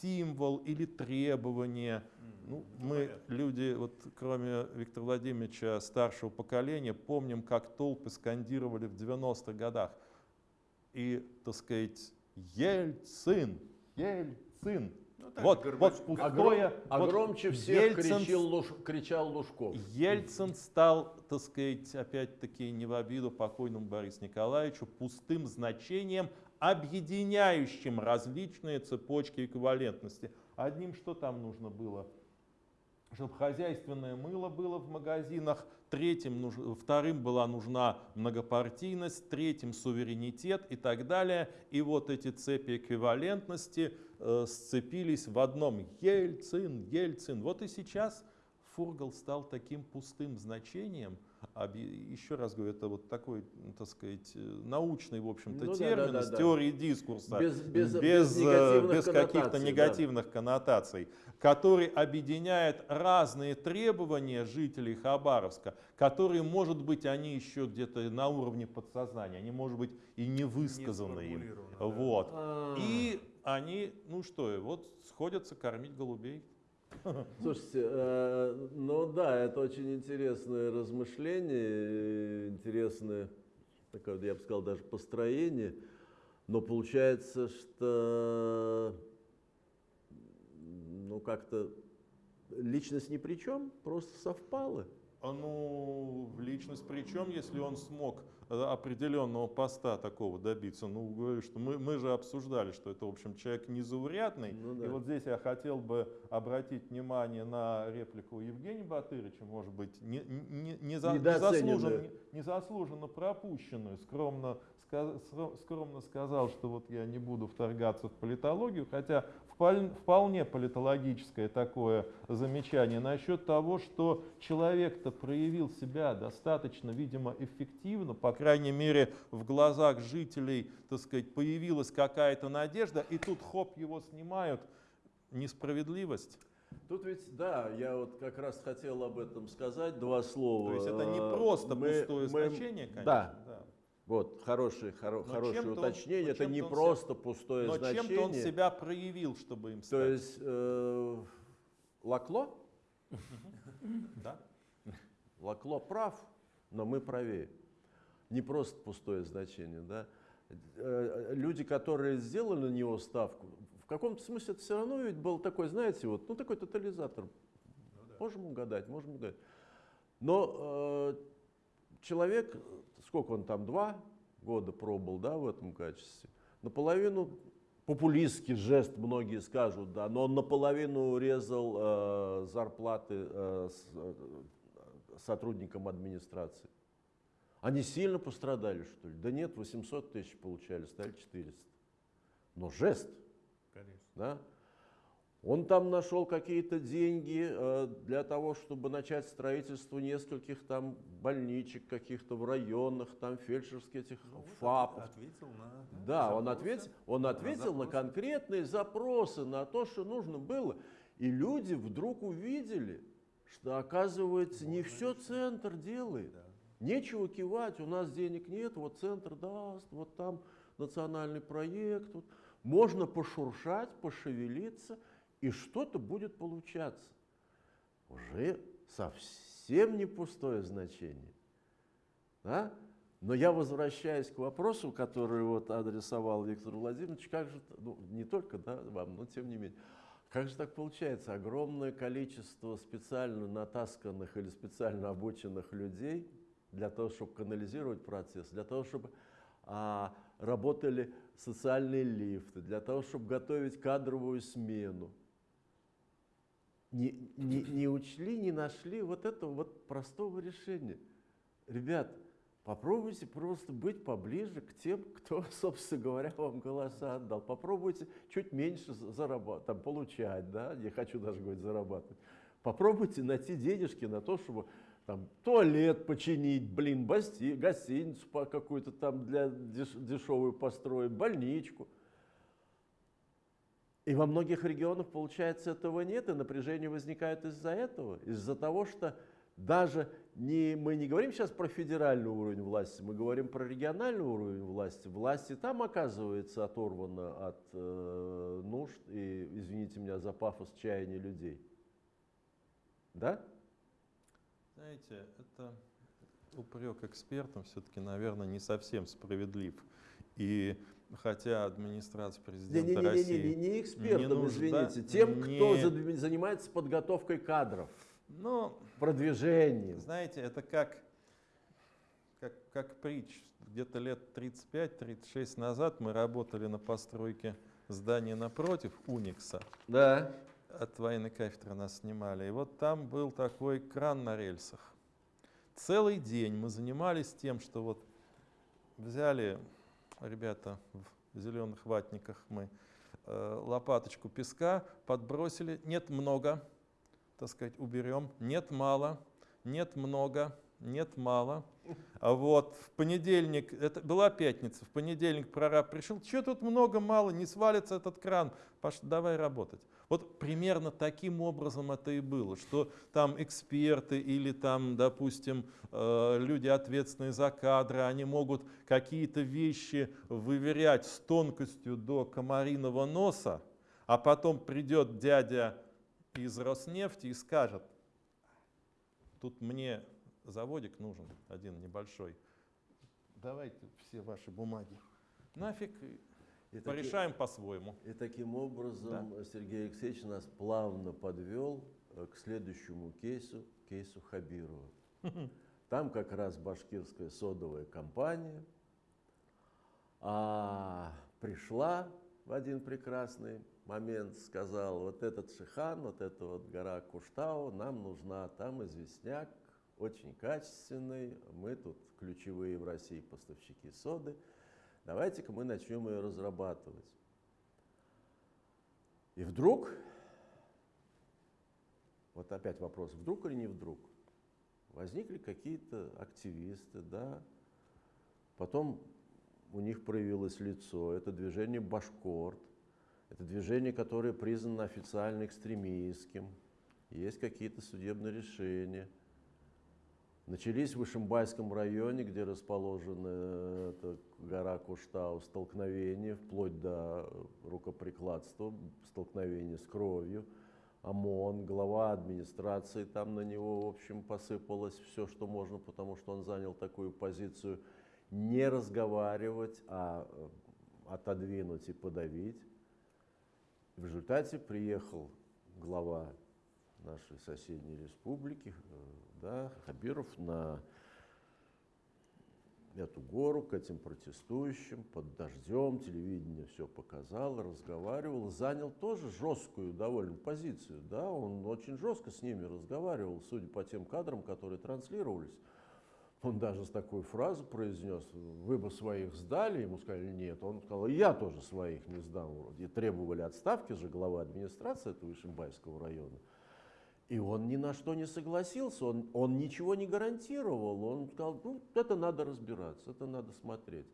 Speaker 2: символ или требование. Ну, мы, люди, вот, кроме Виктора Владимировича, старшего поколения, помним, как толпы скандировали в 90-х годах. И, так сказать, Ельцин, Ельцин.
Speaker 3: Ну, так
Speaker 2: вот,
Speaker 3: Горбач-
Speaker 2: вот пустое.
Speaker 1: а
Speaker 2: вот
Speaker 1: громче всех
Speaker 2: Ельцин
Speaker 1: кричал, Луж- кричал Лужков.
Speaker 2: Ельцин стал, так сказать, опять-таки не в обиду покойному Борису Николаевичу, пустым значением, объединяющим различные цепочки эквивалентности. Одним что там нужно было? Чтобы хозяйственное мыло было в магазинах, третьим, вторым была нужна многопартийность, третьим суверенитет и так далее. И вот эти цепи эквивалентности э, сцепились в одном. Ельцин, Ельцин. Вот и сейчас Фургал стал таким пустым значением. Еще раз говорю, это вот такой, ну, так сказать, э, научный, в общем-то,
Speaker 1: Ну да,
Speaker 2: термин
Speaker 1: да, да,
Speaker 2: из
Speaker 1: да.
Speaker 2: теории дискурса,
Speaker 1: Без- без-
Speaker 2: без,
Speaker 1: без
Speaker 2: э,
Speaker 1: негативных
Speaker 2: без каких-то
Speaker 1: коннотаций, да.
Speaker 2: негативных коннотаций, который объединяет разные требования жителей Хабаровска, которые, может быть, они еще где-то на уровне подсознания, они, может быть, и не высказаны им.
Speaker 3: сформулированы, да.
Speaker 2: Вот.
Speaker 1: А.
Speaker 2: И они, ну что, вот сходятся кормить голубей. [laughs]
Speaker 1: Слушайте, э, ну да, это очень интересное размышление, интересное, такое, я бы сказал, даже построение. Но получается, что ну как-то личность ни при чем, просто совпало.
Speaker 2: А, Ну, личность причем, если он смог определенного поста такого добиться. Ну, говорю, что мы, мы же обсуждали, что это, в общем, человек незаурядный.
Speaker 1: Ну да.
Speaker 2: И вот здесь я хотел бы обратить внимание на реплику Евгения Батырыча, может быть, не, не, не за- незаслуженно, незаслуженно пропущенную. Скромно, скромно сказал, что вот я не буду вторгаться в политологию, хотя вполне политологическое такое замечание насчет того, что человек-то проявил себя достаточно, видимо, эффективно, по крайней мере, в глазах жителей, так сказать, появилась какая-то надежда, и тут хоп, его снимают. Несправедливость.
Speaker 1: Тут ведь, да, я вот как раз хотел об этом сказать два слова.
Speaker 2: То есть это не
Speaker 1: Э,
Speaker 2: просто
Speaker 1: мы-
Speaker 2: пустое
Speaker 1: мы-
Speaker 2: значение, конечно.
Speaker 1: Да, Вот, хорошее, хоро-
Speaker 2: Но
Speaker 1: хорошее
Speaker 2: он-
Speaker 1: уточнение.
Speaker 2: но
Speaker 1: это не
Speaker 2: он
Speaker 1: просто пустое
Speaker 2: Но
Speaker 1: значение.
Speaker 2: чем-то он себя проявил, чтобы им
Speaker 1: То
Speaker 2: стать.
Speaker 1: есть э, Лакло?
Speaker 2: Да?
Speaker 1: Лакло прав, но мы правее. Не просто пустое значение, да. Э, Люди, которые сделали на него ставку, в каком-то смысле это все равно ведь был такой, знаете, вот, ну такой тотализатор. Можем угадать, можем угадать. Но э, человек, сколько он там, два года пробыл, да, в этом качестве, наполовину популистский жест, многие скажут, да, но он наполовину резал э, зарплаты э, с- э, сотрудникам администрации. Они сильно пострадали, что ли? Да нет, 800 тысяч получали, стали 400. Но жест,
Speaker 3: Конечно.
Speaker 1: да? Он там нашел какие-то деньги э, для того, чтобы начать строительство нескольких там больничек каких-то в районах, там фельдшерских этих ФАПов.
Speaker 3: Ответил на
Speaker 1: Да, он ответил, он ответил на
Speaker 3: запросы.
Speaker 1: конкретные запросы, на то, что нужно было. И люди вдруг увидели, что, оказывается, не все центр делает.
Speaker 3: Да.
Speaker 1: Нечего кивать, у нас денег нет, вот центр даст, вот там национальный проект. вот. Можно пошуршать, пошевелиться, и что-то будет получаться. Уже совсем не пустое значение. Да? Но я возвращаюсь к вопросу, который вот адресовал Виктор Владимирович, как же, ну, не только да, вам, но тем не менее, как же так получается, огромное количество специально натасканных или специально обученных людей для того, чтобы канализировать процесс, для того, чтобы а, работали социальные лифты, для того, чтобы готовить кадровую смену. Не, не, не учли, не нашли вот этого вот простого решения. Ребят, Попробуйте просто быть поближе к тем, кто, [laughs] собственно говоря, вам голоса отдал. Попробуйте чуть меньше зарабатывать, там, получать, да, не хочу даже говорить зарабатывать. Попробуйте найти денежки на то, чтобы там, туалет починить, блин, басти, гостиницу какую-то там для деш, дешевую построить, больничку. И во многих регионах, получается, этого нет, и напряжение возникает из-за этого, из-за того, что даже не, мы не говорим сейчас про федеральный уровень власти, мы говорим про региональный уровень власти. Власти там, оказывается, оторвана от э, нужд и, извините меня за пафос, чаяния людей. Да?
Speaker 2: Знаете, это упрек экспертам все-таки, наверное, не совсем справедлив. И хотя администрация президента
Speaker 1: не, не, не,
Speaker 2: России...
Speaker 1: Не, не, не экспертам,
Speaker 2: не нужда,
Speaker 1: извините, тем,
Speaker 2: не...
Speaker 1: кто занимается подготовкой кадров.
Speaker 2: Но,
Speaker 1: продвижением.
Speaker 2: Знаете, это как, как, как притч. Где-то лет 35-36 назад мы работали на постройке здания напротив Уникса.
Speaker 1: Да.
Speaker 2: От военной кафедры нас снимали. И вот там был такой кран на рельсах. Целый день мы занимались тем, что вот взяли ребята в зеленых ватниках мы э, лопаточку песка, подбросили. Нет, много так сказать, уберем. Нет, мало, нет, много, нет, мало. Вот в понедельник, это была пятница, в понедельник прораб пришел, что тут много, мало, не свалится этот кран, Паш, давай работать. Вот примерно таким образом это и было, что там эксперты или там, допустим, э, люди, ответственные за кадры, они могут какие-то вещи выверять с тонкостью до комариного носа, а потом придет дядя из Роснефти и скажет, тут мне заводик нужен, один небольшой, давайте все ваши бумаги. Нафиг, и порешаем по-своему.
Speaker 1: И таким образом да? Сергей Алексеевич нас плавно подвел э, к следующему кейсу, кейсу Хабирова. [laughs] Там как раз башкирская содовая компания а, пришла в один прекрасный момент сказал, вот этот Шихан, вот эта вот гора Куштау нам нужна, там известняк, очень качественный, мы тут ключевые в России поставщики соды, давайте-ка мы начнем ее разрабатывать. И вдруг, вот опять вопрос, вдруг или не вдруг, возникли какие-то активисты, да, потом у них проявилось лицо, это движение Башкорт, это движение, которое признано официально экстремистским. Есть какие-то судебные решения. Начались в Вышимбайском районе, где расположена эта гора Куштау, столкновения, вплоть до рукоприкладства, столкновения с кровью. ОМОН, глава администрации, там на него, в общем, посыпалось все, что можно, потому что он занял такую позицию не разговаривать, а э, отодвинуть и подавить. В результате приехал глава нашей соседней республики, э, да, Хабиров, на эту гору, к этим протестующим, под дождем, телевидение все показало, разговаривал, занял тоже жесткую довольно позицию, да, он очень жестко с ними разговаривал, судя по тем кадрам, которые транслировались. Он даже такую фразу произнес, вы бы своих сдали, ему сказали нет, он сказал, я тоже своих не сдам. И требовали отставки же главы администрации этого Ишимбайского района. И он ни на что не согласился, он, он ничего не гарантировал, он сказал, ну это надо разбираться, это надо смотреть.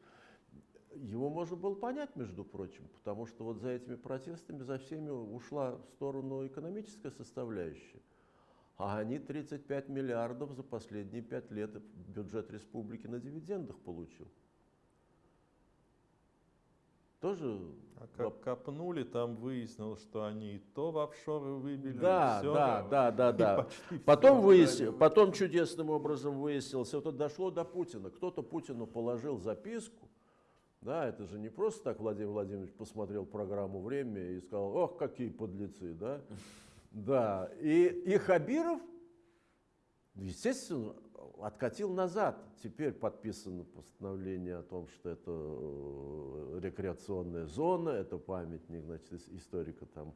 Speaker 1: Его можно было понять, между прочим, потому что вот за этими протестами, за всеми ушла в сторону экономическая составляющая. А они 35 миллиардов за последние 5 лет бюджет республики на дивидендах получил. Тоже...
Speaker 2: А как копнули, там выяснилось, что они и то в офшоры выбили.
Speaker 1: Да,
Speaker 2: все,
Speaker 1: да, да, да, да. [laughs] Потом, выяснил, потом чудесным образом выяснилось, это дошло до Путина. Кто-то Путину положил записку, да, это же не просто так Владимир Владимирович посмотрел программу «Время» и сказал, ох, какие подлецы, да. [laughs] Да, и, и Хабиров, естественно, откатил назад. Теперь подписано постановление о том, что это э, рекреационная зона, это памятник значит, историка там,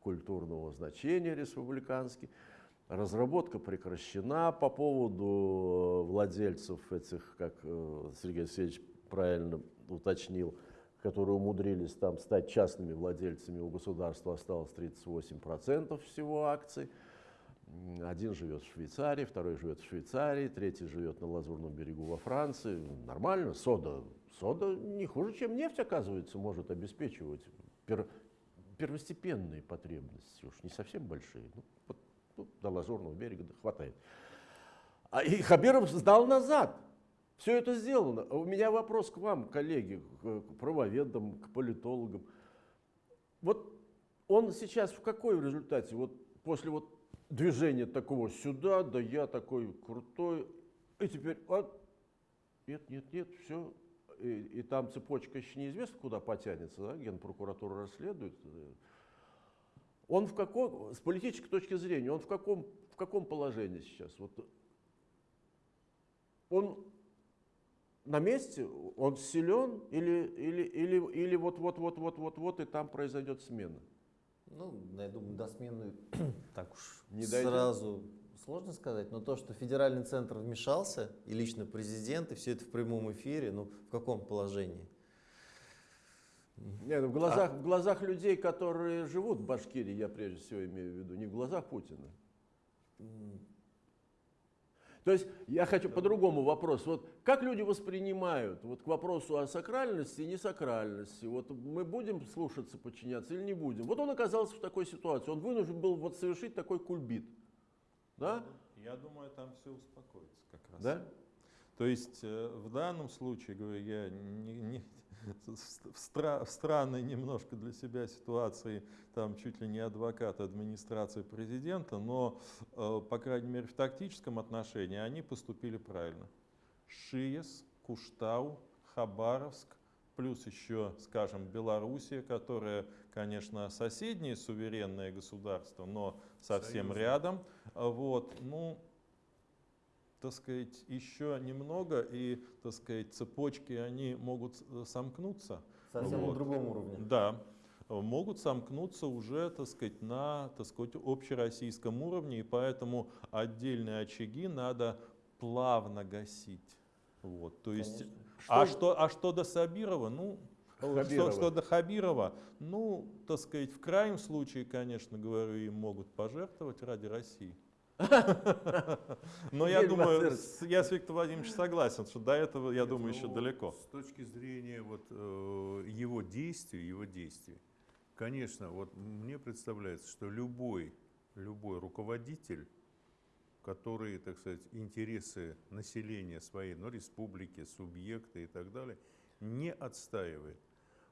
Speaker 1: культурного значения республиканский. разработка прекращена по поводу э, владельцев этих, как э, Сергей Алексеевич правильно уточнил, которые умудрились там стать частными владельцами, у государства осталось 38% всего акций. Один живет в Швейцарии, второй живет в Швейцарии, третий живет на Лазурном берегу во Франции. Нормально, сода, сода не хуже, чем нефть, оказывается, может обеспечивать пер- первостепенные потребности, уж не совсем большие. Ну, вот, ну, до Лазурного берега да, хватает. А и Хабиров сдал назад. Все это сделано. А У меня вопрос к вам, коллеги, к правоведам, к политологам. Вот он сейчас в какой результате? Вот после вот движения такого сюда, да я такой крутой, и теперь вот, нет, нет, нет, все. И, и там цепочка еще неизвестно, куда потянется, да? генпрокуратура расследует. Он в каком, с политической точки зрения, он в каком, в каком положении сейчас? Вот он на месте, он силен или, или, или, или вот, вот, вот, вот, вот, вот, и там произойдет смена?
Speaker 4: Ну, я думаю, до смены [clears throat] так уж
Speaker 1: Не дойдет?
Speaker 4: сразу сложно сказать, но то, что федеральный центр вмешался, и лично президент, и все это в прямом эфире, ну, в каком положении?
Speaker 1: Нет, в глазах, в глазах людей, которые живут в Башкирии, я прежде всего имею в виду, не в глазах Путина. То есть я хочу по-другому вопрос. Вот как люди воспринимают вот к вопросу о сакральности и несакральности? Вот мы будем слушаться, подчиняться или не будем? Вот он оказался в такой ситуации. Он вынужден был вот совершить такой кульбит. Да?
Speaker 2: Я думаю, там все успокоится как раз.
Speaker 1: Да?
Speaker 2: То есть э, в данном случае, говорю, я не, не- [laughs] в стра- в странной немножко для себя ситуации, там чуть ли не адвокат администрации президента, но, э, по крайней мере, в тактическом отношении они поступили правильно. Шиес, Куштау, Хабаровск, плюс еще, скажем, Белоруссия, которая, конечно, соседнее суверенное государство, но совсем
Speaker 3: Союзное.
Speaker 2: рядом. Вот, ну, так сказать, еще немного, и, так сказать, цепочки, они могут э, сомкнуться.
Speaker 4: Совсем на
Speaker 2: Вот.
Speaker 4: другом уровне.
Speaker 2: Да, могут сомкнуться уже, так сказать, на, так сказать, общероссийском уровне, и поэтому отдельные очаги надо плавно гасить. Вот, то есть,
Speaker 4: Конечно.
Speaker 2: а, что, а что до Сабирова, ну,
Speaker 1: Хабирова.
Speaker 2: Что, что до Хабирова, ну, так сказать, в крайнем случае, конечно, говорю, им могут пожертвовать ради России. [laughs] Но я думаю, я с Виктором Владимировичем согласен, что до этого, я думаю, еще
Speaker 3: ну,
Speaker 2: далеко.
Speaker 3: С точки зрения вот, э, его действий, его действий, конечно, вот мне представляется, что любой, любой руководитель, который, так сказать, интересы населения своей, ну, республики, субъекта и так далее, не отстаивает.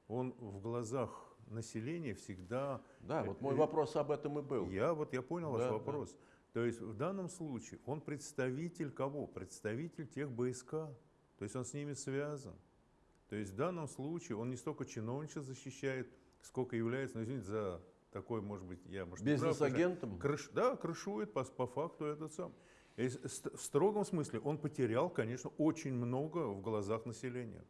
Speaker 3: Он в глазах населения всегда
Speaker 1: Да, вот мой
Speaker 3: Э,
Speaker 1: вопрос об этом и был.
Speaker 3: я вот я понял ваш
Speaker 1: да.
Speaker 3: То есть в данном случае он представитель кого? Представитель тех БСК. То есть он с ними связан. То есть в данном случае он не столько чиновничество защищает, сколько является, ну извините за такой, может быть, я может
Speaker 1: Бизнес-агентом?
Speaker 3: крыш- да, крышует по, по факту этот сам. И в строгом смысле он потерял, конечно, очень много в глазах населения.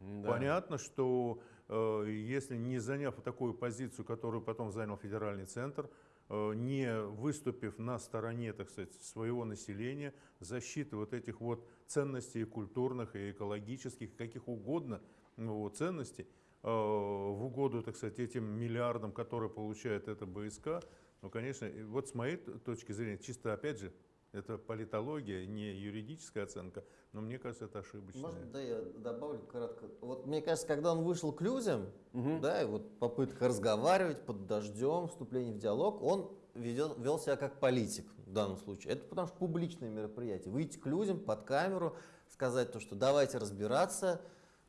Speaker 1: Да.
Speaker 3: Понятно, что э, если не заняв такую позицию, которую потом занял федеральный центр, не выступив на стороне, так сказать, своего населения, защиты вот этих вот ценностей культурных, и экологических, каких угодно ну, вот, ценностей, э, в угоду, так сказать, этим миллиардам, которые получает это БСК, ну, конечно, вот с моей точки зрения, чисто, опять же, это политология, не юридическая оценка, но мне кажется, это ошибочная.
Speaker 4: Можно, да, я добавлю кратко. Вот мне кажется, когда он вышел к людям,
Speaker 1: Мгм.
Speaker 4: да, и вот попытка разговаривать под дождем, вступление в диалог, он ведет, вел себя как политик в данном случае. Это потому что публичное мероприятие. Выйти к людям под камеру, сказать то, что давайте разбираться,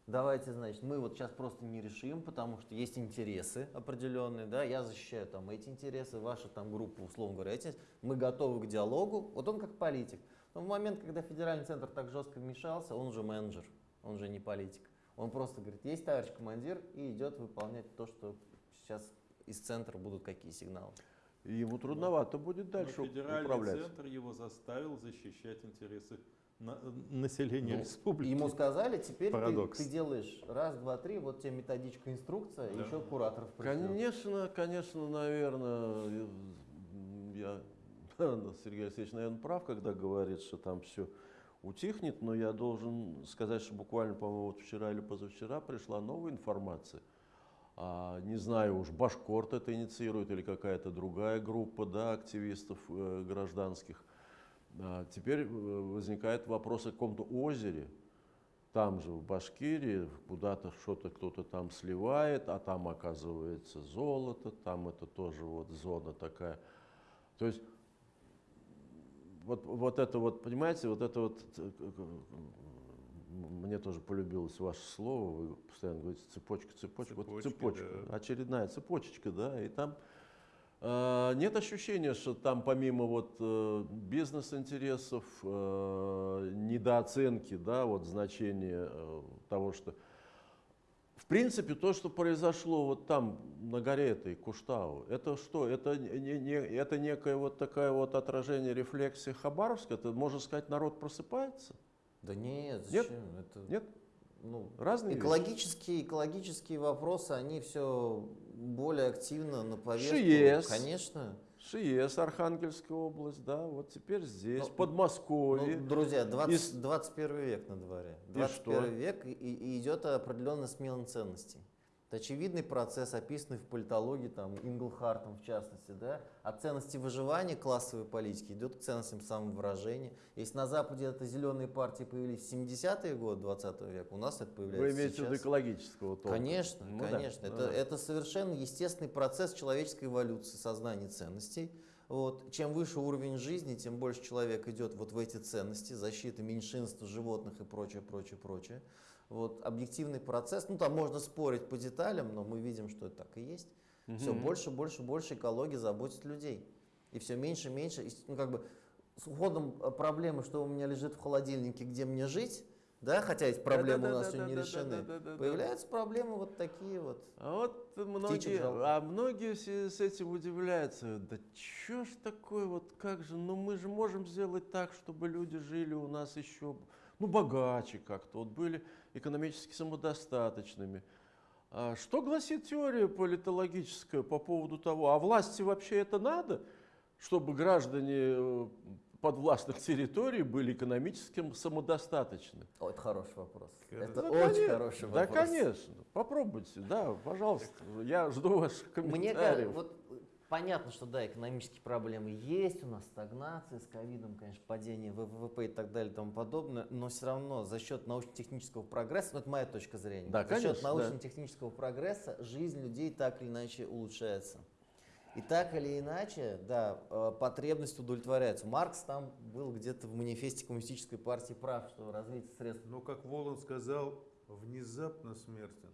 Speaker 4: давайте, значит, мы вот сейчас просто не решим, потому что есть интересы определенные, да, я защищаю там эти интересы, ваша там группа, условно говоря, эти, мы готовы к диалогу. Вот он как политик. Но в момент, когда федеральный центр так жестко вмешался, он же менеджер, он же не политик. Он просто говорит, есть товарищ командир, и идет выполнять то, что сейчас из центра будут какие сигналы.
Speaker 1: И ему трудновато будет дальше
Speaker 2: Но федеральный
Speaker 1: управлять.
Speaker 2: центр его заставил защищать интересы на- населения
Speaker 4: Ну,
Speaker 2: республики.
Speaker 4: Ему сказали, теперь ты,
Speaker 2: Парадокс.
Speaker 4: ты делаешь раз, два, три, вот тебе методичка, инструкция,
Speaker 2: Да.
Speaker 4: еще кураторов пришлёт.
Speaker 1: Конечно, конечно, наверное, я [laughs] Сергей Алексеевич, наверное, прав, когда говорит, что там все утихнет, но я должен сказать, что буквально, по-моему, вот вчера или позавчера пришла новая информация. А, не знаю, уж Башкорт это инициирует или какая-то другая группа да, активистов э, гражданских. А, теперь э, возникает вопрос о каком-то озере, там же в Башкирии, куда-то что-то кто-то там сливает, а там оказывается золото, там это тоже вот зона такая. То есть вот, вот это вот, понимаете, вот это вот, мне тоже полюбилось ваше слово, вы постоянно говорите цепочка, цепочка, вот
Speaker 3: Цепочки,
Speaker 1: цепочка,
Speaker 3: да.
Speaker 1: очередная цепочечка, да, и там нет ощущения, что там помимо вот э, бизнес-интересов, э, недооценки, да, вот значения э, того, что в принципе, то, что произошло вот там, на горе этой Куштау, это что? Это, не, не, это некое вот такое вот отражение рефлексии Хабаровска? Это, можно сказать, народ просыпается?
Speaker 4: Да нет,
Speaker 1: Нет?
Speaker 4: зачем? Это,
Speaker 1: Нет?
Speaker 4: Ну,
Speaker 1: Разные вещи.
Speaker 4: экологические, экологические вопросы, они все более активно на повестку.
Speaker 1: ШИЕС.
Speaker 4: Конечно.
Speaker 1: ШИЕС, Архангельская область, да, вот теперь здесь,
Speaker 4: Ну,
Speaker 1: Подмосковье.
Speaker 4: Ну, друзья, 20,
Speaker 1: Из-
Speaker 4: 21 век на дворе.
Speaker 1: И
Speaker 4: 21
Speaker 1: что?
Speaker 4: век и, и идет определенная смена ценностей. Это очевидный процесс, описанный в политологии, там, Инглхартом в частности, да, от ценности выживания классовой политики идет к ценностям самовыражения. Если на Западе это зеленые партии появились в 70-е годы 20 века, у нас это
Speaker 1: Вы
Speaker 4: появляется
Speaker 1: имеете в виду
Speaker 4: сейчас.
Speaker 1: экологического толка?
Speaker 4: Конечно,
Speaker 1: Ну да,
Speaker 4: конечно.
Speaker 1: ну
Speaker 4: это,
Speaker 1: да.
Speaker 4: это совершенно естественный процесс человеческой эволюции сознания ценностей. Вот. Чем выше уровень жизни, тем больше человек идет вот в эти ценности, защита меньшинств, животных и прочее, прочее, прочее вот, объективный процесс. Ну, там можно спорить по деталям, но мы видим, что это так и есть. Угу.
Speaker 1: Все
Speaker 4: больше, больше, больше экологии заботит людей. И все меньше, меньше. И, ну, как бы с уходом э, проблемы, что у меня лежит в холодильнике, где мне жить, да, хотя эти проблемы да, да, у нас да, сегодня
Speaker 1: да, не
Speaker 4: решены. Да, да, да, Появляются да. проблемы вот такие вот.
Speaker 1: А вот многие, а многие с этим удивляются. Да что ж такое, вот как же, ну мы же можем сделать так, чтобы люди жили у нас еще ну богаче как-то, вот были экономически самодостаточными. А что гласит теория политологическая по поводу того, а власти вообще это надо, чтобы граждане э, подвластных территорий были экономически самодостаточны?
Speaker 4: О, это хороший вопрос.
Speaker 3: Конечно.
Speaker 4: Это
Speaker 1: Да,
Speaker 4: очень
Speaker 1: конечно.
Speaker 4: хороший
Speaker 1: Да,
Speaker 4: вопрос.
Speaker 1: конечно. Попробуйте, да, пожалуйста. Я жду ваших
Speaker 4: Мне
Speaker 1: комментариев.
Speaker 4: кажется, вот э, понятно, что да, экономические проблемы есть, у нас стагнация с ковидом, конечно, падение ВВП и так далее и тому подобное, но все равно за счет научно-технического прогресса, ну это моя точка зрения,
Speaker 1: Да,
Speaker 4: за
Speaker 1: конечно,
Speaker 4: счет
Speaker 1: да.
Speaker 4: научно-технического прогресса жизнь людей так или иначе улучшается. И так или иначе, да, э, потребность удовлетворяется. Маркс там был где-то в манифесте коммунистической партии прав, что развитие средств
Speaker 3: Но, как Волан сказал, внезапно смертен.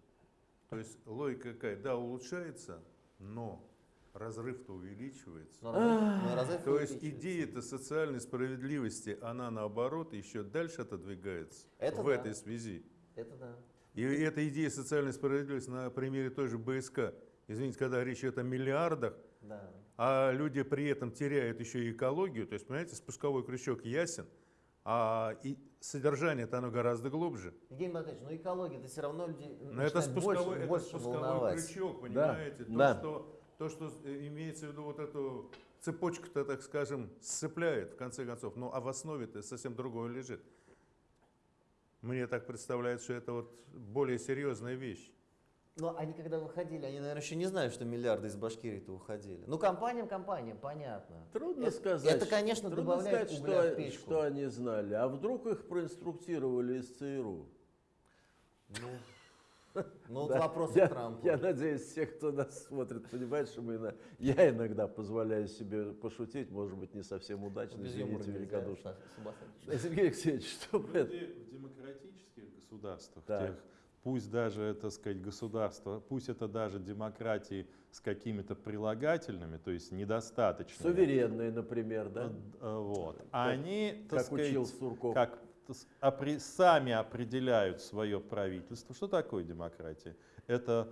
Speaker 3: То есть логика какая? Да, улучшается, но разрыв-то увеличивается.
Speaker 4: но разрыв- но разрыв
Speaker 3: То есть идея-то социальной справедливости, она наоборот еще дальше отодвигается
Speaker 4: Это
Speaker 3: в
Speaker 4: да.
Speaker 3: этой связи.
Speaker 4: Это да.
Speaker 3: И эта идея социальной справедливости на примере той же БСК. Извините, когда речь идет о миллиардах,
Speaker 4: Да.
Speaker 3: а люди при этом теряют еще и экологию, то есть, понимаете, спусковой крючок ясен, а и содержание-то оно гораздо глубже.
Speaker 4: Евгений Батальевич, ну экология, это все равно людей
Speaker 3: Но это
Speaker 4: начинает больше,
Speaker 3: спусковой, это
Speaker 4: больше
Speaker 3: спусковой
Speaker 4: волновать.
Speaker 3: крючок, понимаете? То,
Speaker 1: да.
Speaker 3: Что, то, что э, имеется в виду вот эту цепочку-то, так скажем, сцепляет в конце концов. Ну а в основе-то совсем другое лежит. Мне так представляется, что это вот более серьезная вещь.
Speaker 4: Но они когда выходили, они, наверное, еще не знают, что миллиарды из Башкирии-то уходили. Ну, компаниям, компаниям, понятно.
Speaker 1: Трудно
Speaker 4: Это-
Speaker 1: сказать.
Speaker 4: это, конечно,
Speaker 1: трудно
Speaker 4: добавляет
Speaker 1: сказать,
Speaker 4: угля
Speaker 1: что,
Speaker 4: в печку.
Speaker 1: что они знали. А вдруг их проинструктировали из ЦРУ?
Speaker 4: Ну, ну вот
Speaker 1: Да.
Speaker 4: вопрос
Speaker 1: я,
Speaker 4: к Трампу.
Speaker 1: я надеюсь, все, кто нас смотрит, понимают, что мы на- я иногда позволяю себе пошутить, может быть, не совсем удачно,
Speaker 4: Без
Speaker 1: извините великодушно. [laughs] Сергей Алексеевич, что вы это?
Speaker 2: Люди в демократических государствах,
Speaker 1: Так.
Speaker 2: тех, пусть даже, так сказать, государства, пусть это даже демократии с какими-то прилагательными, то есть недостаточными.
Speaker 1: Суверенные, например, да?
Speaker 2: Вот. Они, так
Speaker 1: Как
Speaker 2: сказать,
Speaker 1: учил Сурков.
Speaker 2: как сами определяют свое правительство. Что такое демократия? Это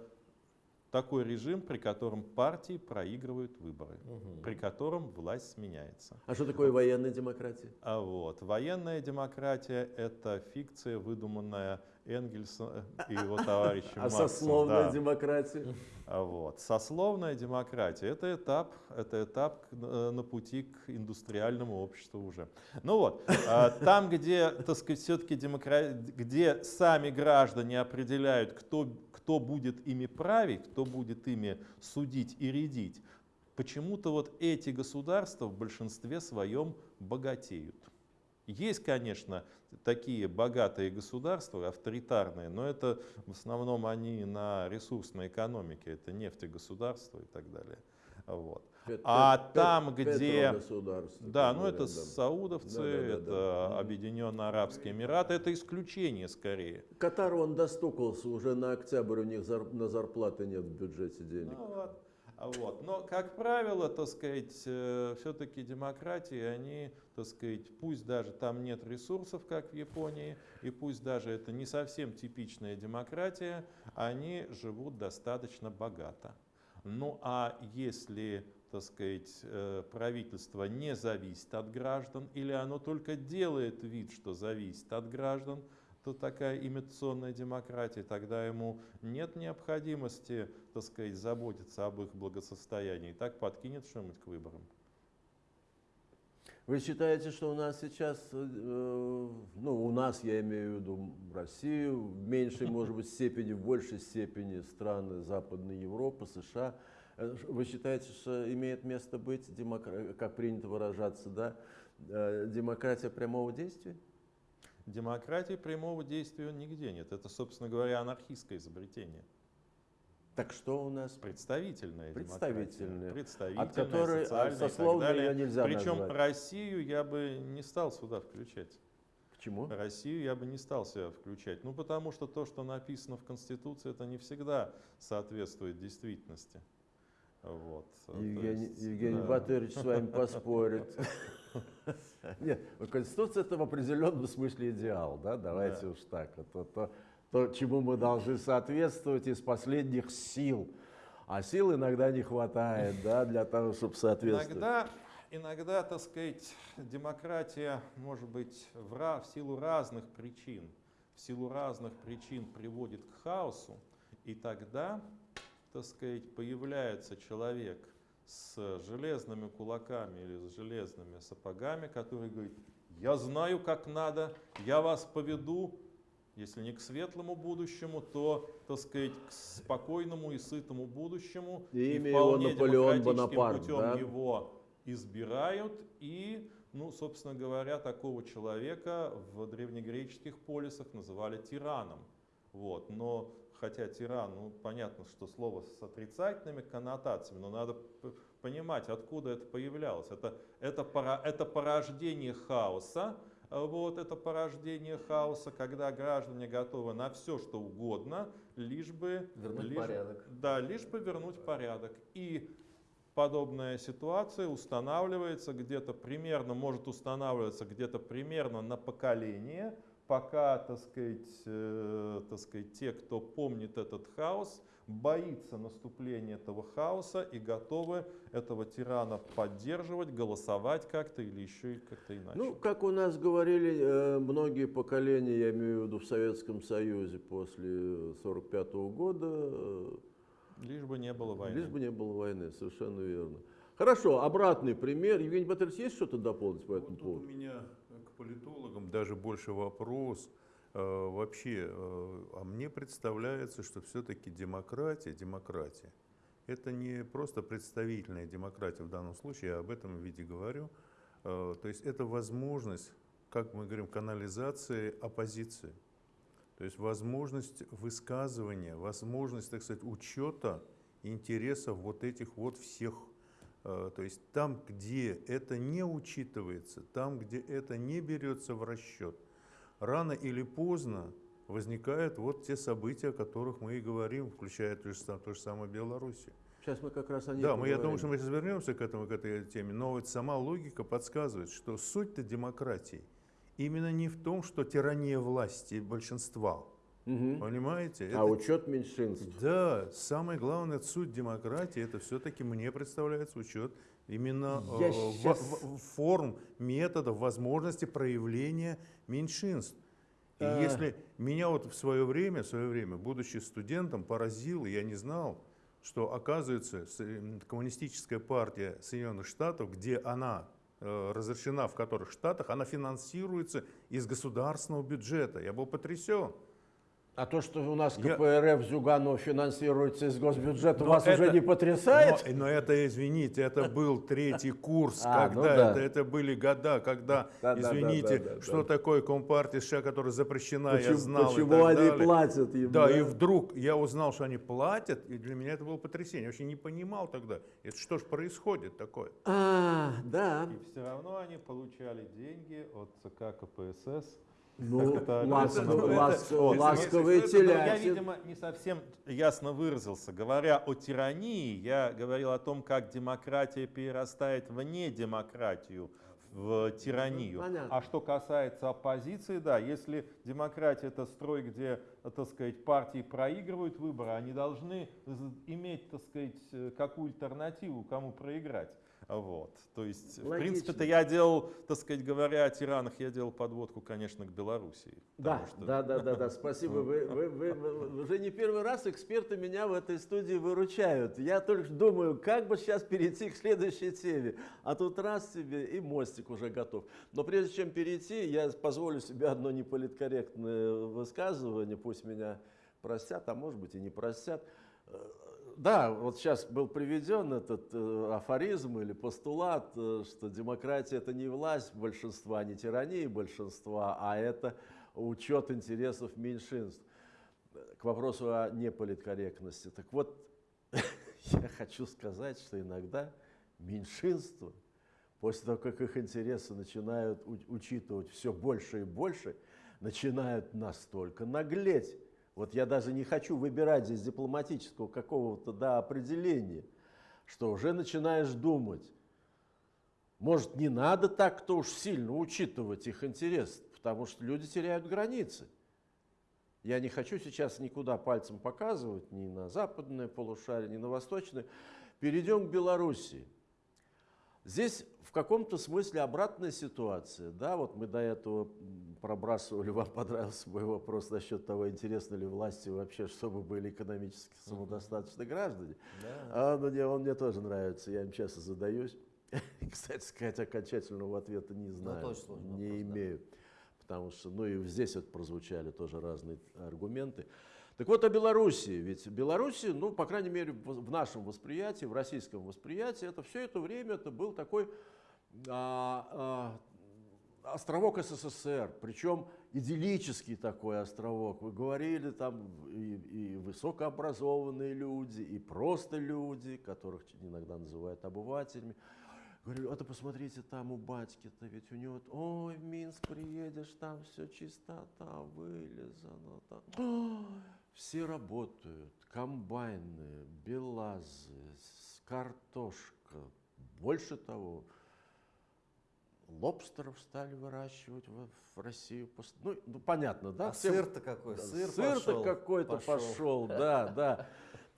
Speaker 2: такой режим, при котором партии проигрывают выборы,
Speaker 4: Мгм.
Speaker 2: при котором власть сменяется.
Speaker 1: А что такое военная демократия?
Speaker 2: А вот военная демократия – это фикция, выдуманная Энгельсом и его [laughs] товарищем
Speaker 1: А
Speaker 2: Марксом,
Speaker 1: сословная
Speaker 2: да.
Speaker 1: демократия?
Speaker 2: А Вот. Сословная демократия – это этап, это этап э, на пути к индустриальному обществу уже. Ну вот, а, там, где, так сказать, все-таки демокра... где сами граждане определяют, кто, кто будет ими править, кто будет ими судить и рядить, почему-то вот эти государства в большинстве своем богатеют. Есть, конечно, такие богатые государства, авторитарные, но это в основном они на ресурсной экономике, это нефтегосударства и так далее. Вот. А там, где- Да, ну это саудовцы, это. Объединенные Арабские Эмираты, это исключение скорее.
Speaker 1: Катар, он достукался, уже на октябрь у них на зарплаты нет в бюджете денег.
Speaker 2: Ну вот. Вот. Но, как правило, так сказать, все-таки демократии, они, так сказать, пусть даже там нет ресурсов, как в Японии, и пусть даже это не совсем типичная демократия, они живут достаточно богато. Ну а если, так сказать, э, правительство не зависит от граждан, или оно только делает вид, что зависит от граждан, то такая имитационная демократия, тогда ему нет необходимости, так сказать, заботиться об их благосостоянии. Так подкинет что-нибудь к выборам.
Speaker 1: Вы считаете, что у нас сейчас, э, ну у нас, я имею в виду Россию, в меньшей, может быть, степени, в большей степени страны Западной Европы, США, вы считаете, что имеет место быть, демокра- как принято выражаться, да, э, демократия прямого действия?
Speaker 2: Демократии прямого действия нигде нет. Это, собственно говоря, анархистское изобретение.
Speaker 1: Так что у нас?
Speaker 2: Представительная
Speaker 1: Представительная.
Speaker 2: демократия. Представительная,
Speaker 1: От которой а,
Speaker 2: и так
Speaker 1: сословной
Speaker 2: далее.
Speaker 1: ее нельзя
Speaker 2: Причем
Speaker 1: назвать.
Speaker 2: Россию я бы не стал сюда включать.
Speaker 1: Почему?
Speaker 2: Россию я бы не стал себя включать. Ну, потому что то, что написано в Конституции, это не всегда соответствует действительности. Вот.
Speaker 1: Евгений,
Speaker 2: есть,
Speaker 1: Евгений
Speaker 2: да.
Speaker 1: Батырович с вами поспорит. [laughs] Нет, ну, Конституция это в определенном смысле идеал, да, давайте
Speaker 2: Да.
Speaker 1: уж так. Это то, то, чему мы должны соответствовать из последних сил. А сил иногда не хватает, да, для того, чтобы соответствовать.
Speaker 2: Иногда, иногда, так сказать, демократия может быть в, в силу разных причин, в силу разных причин приводит к хаосу, и тогда, так сказать, появляется человек с железными кулаками или с железными сапогами, который говорит, я знаю, как надо, я вас поведу, если не к светлому будущему, то, так сказать, к спокойному и сытому будущему.
Speaker 1: И имя
Speaker 2: вполне
Speaker 1: его Наполеон Бонапарт,
Speaker 2: путем
Speaker 1: да?
Speaker 2: его избирают. И, ну, собственно говоря, такого человека в древнегреческих полисах называли тираном. Вот. Но хотя тиран, ну, понятно, что слово с отрицательными коннотациями, но надо понимать, откуда это появлялось. Это, это, пора- это порождение хаоса, а вот это порождение хаоса, когда граждане готовы на все, что угодно, лишь бы...
Speaker 4: Вернуть
Speaker 2: лишь-
Speaker 4: порядок.
Speaker 2: Да, лишь бы вернуть порядок. И подобная ситуация устанавливается где-то примерно, может устанавливаться где-то примерно на поколение, пока, так сказать, э, так сказать, те, кто помнит этот хаос, боится наступления этого хаоса и готовы этого тирана поддерживать, голосовать как-то или еще и как-то иначе.
Speaker 1: Ну, как у нас говорили э, многие поколения, я имею в виду в Советском Союзе после 45 года, э,
Speaker 2: Лишь бы не было войны.
Speaker 1: лишь бы не было войны, совершенно верно. Хорошо, обратный пример. Евгений Батырович, есть что-то дополнить по этому
Speaker 3: Вот тут
Speaker 1: поводу?
Speaker 3: у меня политологам даже больше вопрос. Э, Вообще, э, а мне представляется, что все-таки демократия, демократия, это не просто представительная демократия в данном случае, я об этом виде говорю. Э, То есть это возможность, как мы говорим, канализации оппозиции. То есть возможность высказывания, возможность, так сказать, учета интересов вот этих вот всех. Э, То есть там, где это не учитывается, там, где это не берется в расчет, рано или поздно возникают вот те события, о которых мы и говорим, включая то же, то же самое Белоруссию.
Speaker 1: Сейчас мы как раз о ней
Speaker 3: Да, мы, я думаю, что мы сейчас вернемся к этому, к этой теме, но вот сама логика подсказывает, что суть-то демократии именно не в том, что тирания власти большинства, Понимаете?
Speaker 1: А учет меньшинств.
Speaker 3: Да, самое главное, суть демократии, это все-таки мне представляется учет именно э, в-
Speaker 1: щас-
Speaker 3: в- форм, методов, возможности проявления меньшинств. И
Speaker 1: А.
Speaker 3: если меня вот в свое время, в свое время, будучи студентом, поразило, я не знал, что оказывается м, коммунистическая партия Соединенных Штатов, где она э, разрешена в которых штатах, она финансируется из государственного бюджета. Я был потрясен.
Speaker 1: А то, что у нас
Speaker 3: Я-
Speaker 1: КПРФ Зюганова финансируется из госбюджета,
Speaker 3: Но
Speaker 1: вас уже
Speaker 3: это-
Speaker 1: не потрясает?
Speaker 3: Но, но это, извините, это был третий курс, [laughs]
Speaker 1: А, ну
Speaker 3: когда
Speaker 1: да.
Speaker 3: это, это были года, когда, [laughs]
Speaker 1: Да, да, да,
Speaker 3: извините,
Speaker 1: да, да,
Speaker 3: что
Speaker 1: да.
Speaker 3: такое Компартия США, которая запрещена, я
Speaker 1: Почему,
Speaker 3: знал. и
Speaker 1: почему они
Speaker 3: далее.
Speaker 1: платят им?
Speaker 3: Да, и вдруг я узнал, что они платят, и для меня это было потрясение. Я вообще не понимал тогда, это что ж происходит такое.
Speaker 1: А, да.
Speaker 2: И все равно они получали деньги от ЦК КПСС.
Speaker 1: Ну,
Speaker 2: Как это
Speaker 1: ласк-?
Speaker 3: Ну, это-
Speaker 1: ласк- ласковые
Speaker 3: если-
Speaker 2: Ну, я, видимо, не совсем ясно выразился. Говоря о тирании, я говорил о том, как демократия перерастает в недемократию, в тиранию.
Speaker 1: Понятно.
Speaker 2: А что касается оппозиции, да, если демократия это строй, где, так сказать, партии проигрывают выборы, они должны иметь, так сказать, э, какую альтернативу, кому проиграть. Вот. То есть, в
Speaker 1: Логично.
Speaker 2: принципе-то я делал, так сказать, говоря о тиранах, я делал подводку, конечно, к Белоруссии.
Speaker 1: Да,
Speaker 2: что-
Speaker 1: да, да, да, да, спасибо. Вы, вы- [laughs] вы- вы- уже не первый раз эксперты меня в этой студии выручают. Я только думаю, как бы сейчас перейти к следующей теме. А тут раз тебе и мостик уже готов. Но прежде чем перейти, я позволю себе одно неполиткорректное высказывание. Пусть меня простят, а может быть и не простят. Да, вот сейчас был приведен этот э, афоризм или постулат, э, что демократия это не власть большинства, не тирания большинства, а это учет интересов меньшинств. К вопросу о неполиткорректности. Так вот, [laughs] я хочу сказать, что иногда меньшинства, после того, как их интересы начинают учитывать все больше и больше, начинают настолько наглеть. Вот я даже не хочу выбирать здесь дипломатического какого-то да, определения, что уже начинаешь думать, может, не надо так-то уж сильно учитывать их интерес, потому что люди теряют границы. Я не хочу сейчас никуда пальцем показывать, ни на западное полушарие, ни на восточное. Перейдем к Белоруссии. Здесь в каком-то смысле обратная ситуация. Да, вот мы до этого пробрасывали, [laughs] вам понравился мой вопрос насчет того, интересно ли власти вообще, чтобы были экономически самодостаточные граждане. А, ну, не, он мне тоже нравится, я им часто задаюсь. [laughs] Кстати сказать, окончательного ответа не знаю,
Speaker 4: это очень сложный
Speaker 1: не
Speaker 4: вопрос, да.
Speaker 1: имею. Потому что, ну и здесь вот прозвучали тоже разные аргументы. Так вот о Белоруссии. Ведь Белоруссия, ну, по крайней мере, в в нашем восприятии, в российском восприятии, это все это время это был такой а, а, островок СССР, причем идиллический такой островок. Вы говорили, там и, и высокообразованные люди, и просто люди, которых иногда называют обывателями. Говорю, а то посмотрите, там у батьки-то, ведь у него, ой, в Минск приедешь, там все чистота, вылезано. Там. Все работают, комбайны, белазы, картошка. Больше того, лобстеров стали выращивать в, в Россию. Ну, ну, понятно, да?
Speaker 4: А сыр-то какой?
Speaker 1: да,
Speaker 4: Сыр
Speaker 1: Сыр-то какой-то
Speaker 4: пошел.
Speaker 1: пошел, да, да.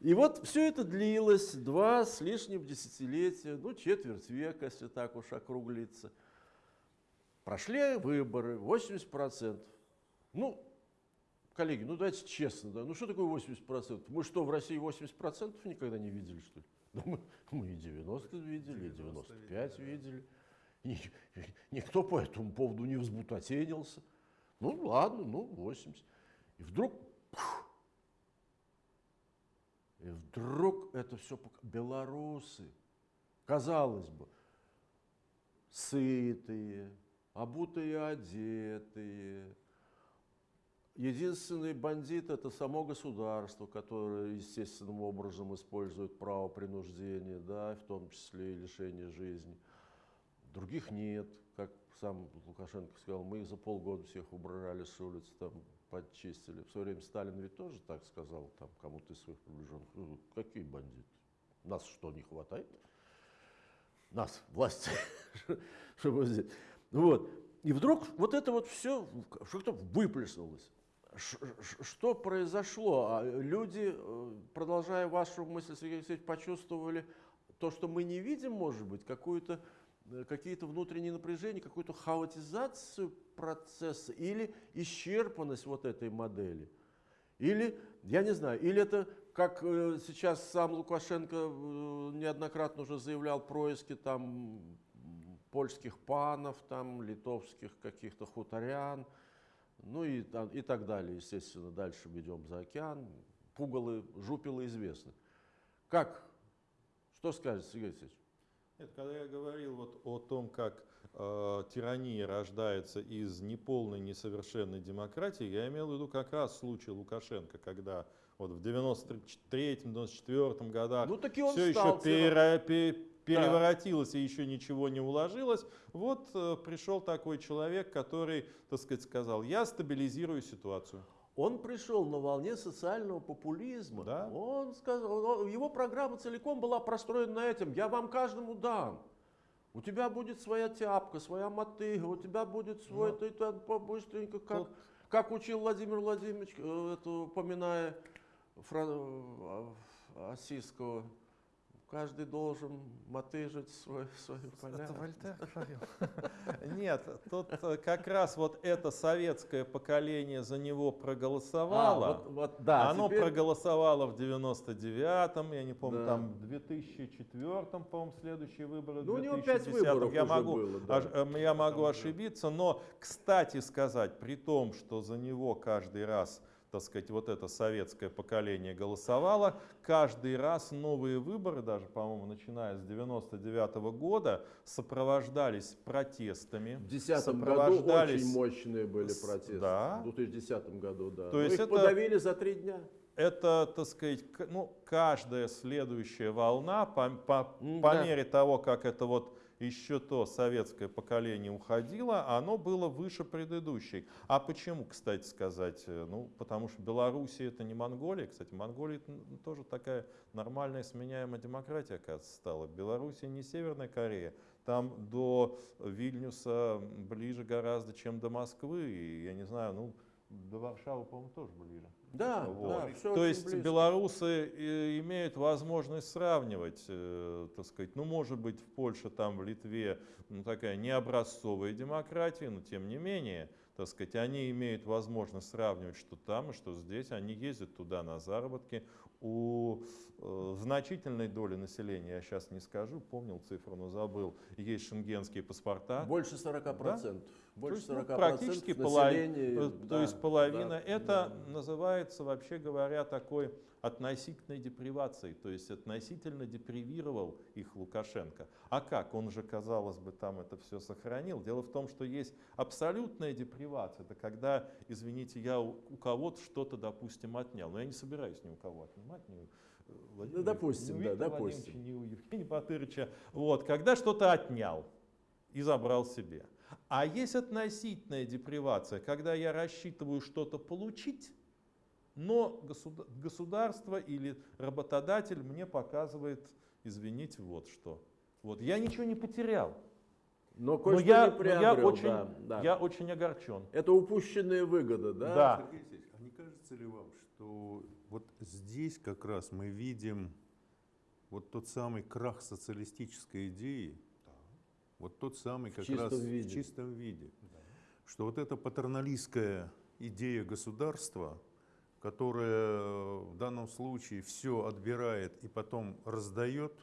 Speaker 1: И вот все это длилось два с лишним десятилетия, ну, четверть века, если так уж округлиться. Прошли выборы, 80%. Ну, коллеги, ну давайте честно, да, ну что такое 80%? Мы что, в России 80% никогда не видели, что ли? [laughs] Да мы, мы и 90 видели, и 95 видели. И никто по этому поводу не взбутотенился. Ну ладно, ну 80. И вдруг, пф, и вдруг это все белорусы, казалось бы, сытые, обутые, одетые. Единственный бандит это само государство, которое естественным образом использует право принуждения, да, в том числе и лишение жизни. Других нет, как сам Лукашенко сказал, мы их за полгода всех убрали с улиц, там подчистили. В свое время Сталин ведь тоже так сказал, там кому-то из своих приближенных, «Ну, какие бандиты? Нас что, не хватает? Нас, власти, [laughs] чтобы здесь. Вот. И вдруг вот это вот все что-то выплеснулось. Что произошло? А Люди, э, продолжая вашу мысль, Сергей Алексеевич, почувствовали то, что мы не видим, может быть, какую-то, э, какие-то внутренние напряжения, какую-то хаотизацию процесса или исчерпанность вот этой модели. Или, я не знаю, или это, как э, сейчас сам Лукашенко э, неоднократно уже заявлял, происки там польских панов, там, литовских каких-то хуторян, ну и, и так далее, естественно, дальше идем за океан. Пугалы, жупелы известны. Как? Что скажете, Сергей Алексеевич?
Speaker 2: Нет, когда я говорил вот о том, как э, тирания рождается из неполной, несовершенной демократии, я имел в виду как раз случай Лукашенко, когда вот в 93-94 годах
Speaker 1: Ну, таки он
Speaker 2: все еще пере- пе- переворотилось и еще ничего не уложилось. Вот э, пришел такой человек, который, так сказать, сказал, я стабилизирую ситуацию.
Speaker 1: Он пришел на волне социального популизма.
Speaker 2: Да.
Speaker 1: Он сказал, его программа целиком была простроена на этом. Я вам каждому дам. У тебя будет своя тяпка, своя мотыга, у тебя будет свой,
Speaker 2: Ну,
Speaker 1: ты там побыстренько, как,
Speaker 2: тут-
Speaker 1: как учил Владимир Владимирович, э, это, упоминая Фра- э, Осиского, каждый должен мотыжить свой, свою поля.
Speaker 2: Это Вольтер говорил. [laughs] Нет, тут э, как раз вот это советское поколение за него
Speaker 1: А,
Speaker 2: проголосовало.
Speaker 1: вот, вот, да,
Speaker 2: Оно
Speaker 1: теперь-
Speaker 2: проголосовало в 99-м, я не помню,
Speaker 1: Да.
Speaker 2: там в 2004-м, по-моему, следующие выборы.
Speaker 1: Ну, у него пять
Speaker 2: 2010-м.
Speaker 1: выборов
Speaker 2: я могу,
Speaker 1: было, да.
Speaker 2: эм, я могу ошибиться, но, кстати сказать, при том, что за него каждый раз так сказать, вот это советское поколение голосовало. Каждый раз новые выборы, даже, по-моему, начиная с 99 года, сопровождались протестами.
Speaker 1: В 2010 году
Speaker 2: сопровождались-
Speaker 1: очень мощные были протесты.
Speaker 2: да.
Speaker 1: В 2010 году, да.
Speaker 2: То
Speaker 1: Но
Speaker 2: есть
Speaker 1: их
Speaker 2: это-
Speaker 1: подавили за три дня.
Speaker 2: это, так сказать, ну, каждая следующая волна по, по-
Speaker 1: М,
Speaker 2: по
Speaker 1: да.
Speaker 2: мере того, как это вот еще то советское поколение уходило, оно было выше предыдущей. А почему, кстати сказать? Э, Ну, потому что Белоруссия это не Монголия. Кстати, Монголия тоже такая нормальная сменяемая демократия, оказывается, стала. Белоруссия не Северная Корея. Там до Вильнюса ближе гораздо, чем до Москвы. И, я не знаю, ну, до Варшавы, по-моему, тоже ближе.
Speaker 1: Да,
Speaker 2: Вот.
Speaker 1: да, всё
Speaker 2: То есть
Speaker 1: близко.
Speaker 2: белорусы э, имеют возможность сравнивать, э, так сказать, ну может быть в Польше, там в Литве ну, такая необразцовая демократия, но тем не менее, так сказать, они имеют возможность сравнивать, что там и что здесь, они ездят туда на заработки. У э, значительной доли населения, я сейчас не скажу, помнил цифру, но забыл, есть шенгенские паспорта.
Speaker 1: Больше 40%. Больше
Speaker 2: То есть,
Speaker 1: 40%
Speaker 2: ну, практически половина,
Speaker 1: населения.
Speaker 2: то, то
Speaker 1: да,
Speaker 2: есть половина.
Speaker 1: да,
Speaker 2: это
Speaker 1: да.
Speaker 2: называется, вообще говоря, такой относительной депривацией, то есть относительно депривировал их Лукашенко. А как? Он же, казалось бы, там это все сохранил. Дело в том, что есть абсолютная депривация. Это когда, извините, я у, у кого-то что-то, допустим, отнял. Но я не собираюсь ни у кого отнимать, ни у э, Владимира-
Speaker 1: допустим,
Speaker 2: ни у
Speaker 1: да, допустим.
Speaker 2: Ни у Евгения Батырыча. Вот, когда что-то отнял и забрал себе. А есть относительная депривация, когда я рассчитываю что-то получить, но государ- государство или работодатель мне показывает, извините, вот что. Вот я ничего не потерял,
Speaker 1: Но
Speaker 2: но я,
Speaker 1: не
Speaker 2: но
Speaker 1: приобрел,
Speaker 2: я очень,
Speaker 1: да, да.
Speaker 2: я очень огорчен.
Speaker 1: Это упущенная выгода, да?
Speaker 2: Да.
Speaker 3: Сергей Алексеевич, а не кажется ли вам, что вот здесь как раз мы видим вот тот самый крах социалистической идеи, вот тот самый как раз
Speaker 1: виде.
Speaker 3: в чистом виде, что вот эта патерналистская идея государства, которая в данном случае все отбирает и потом раздает,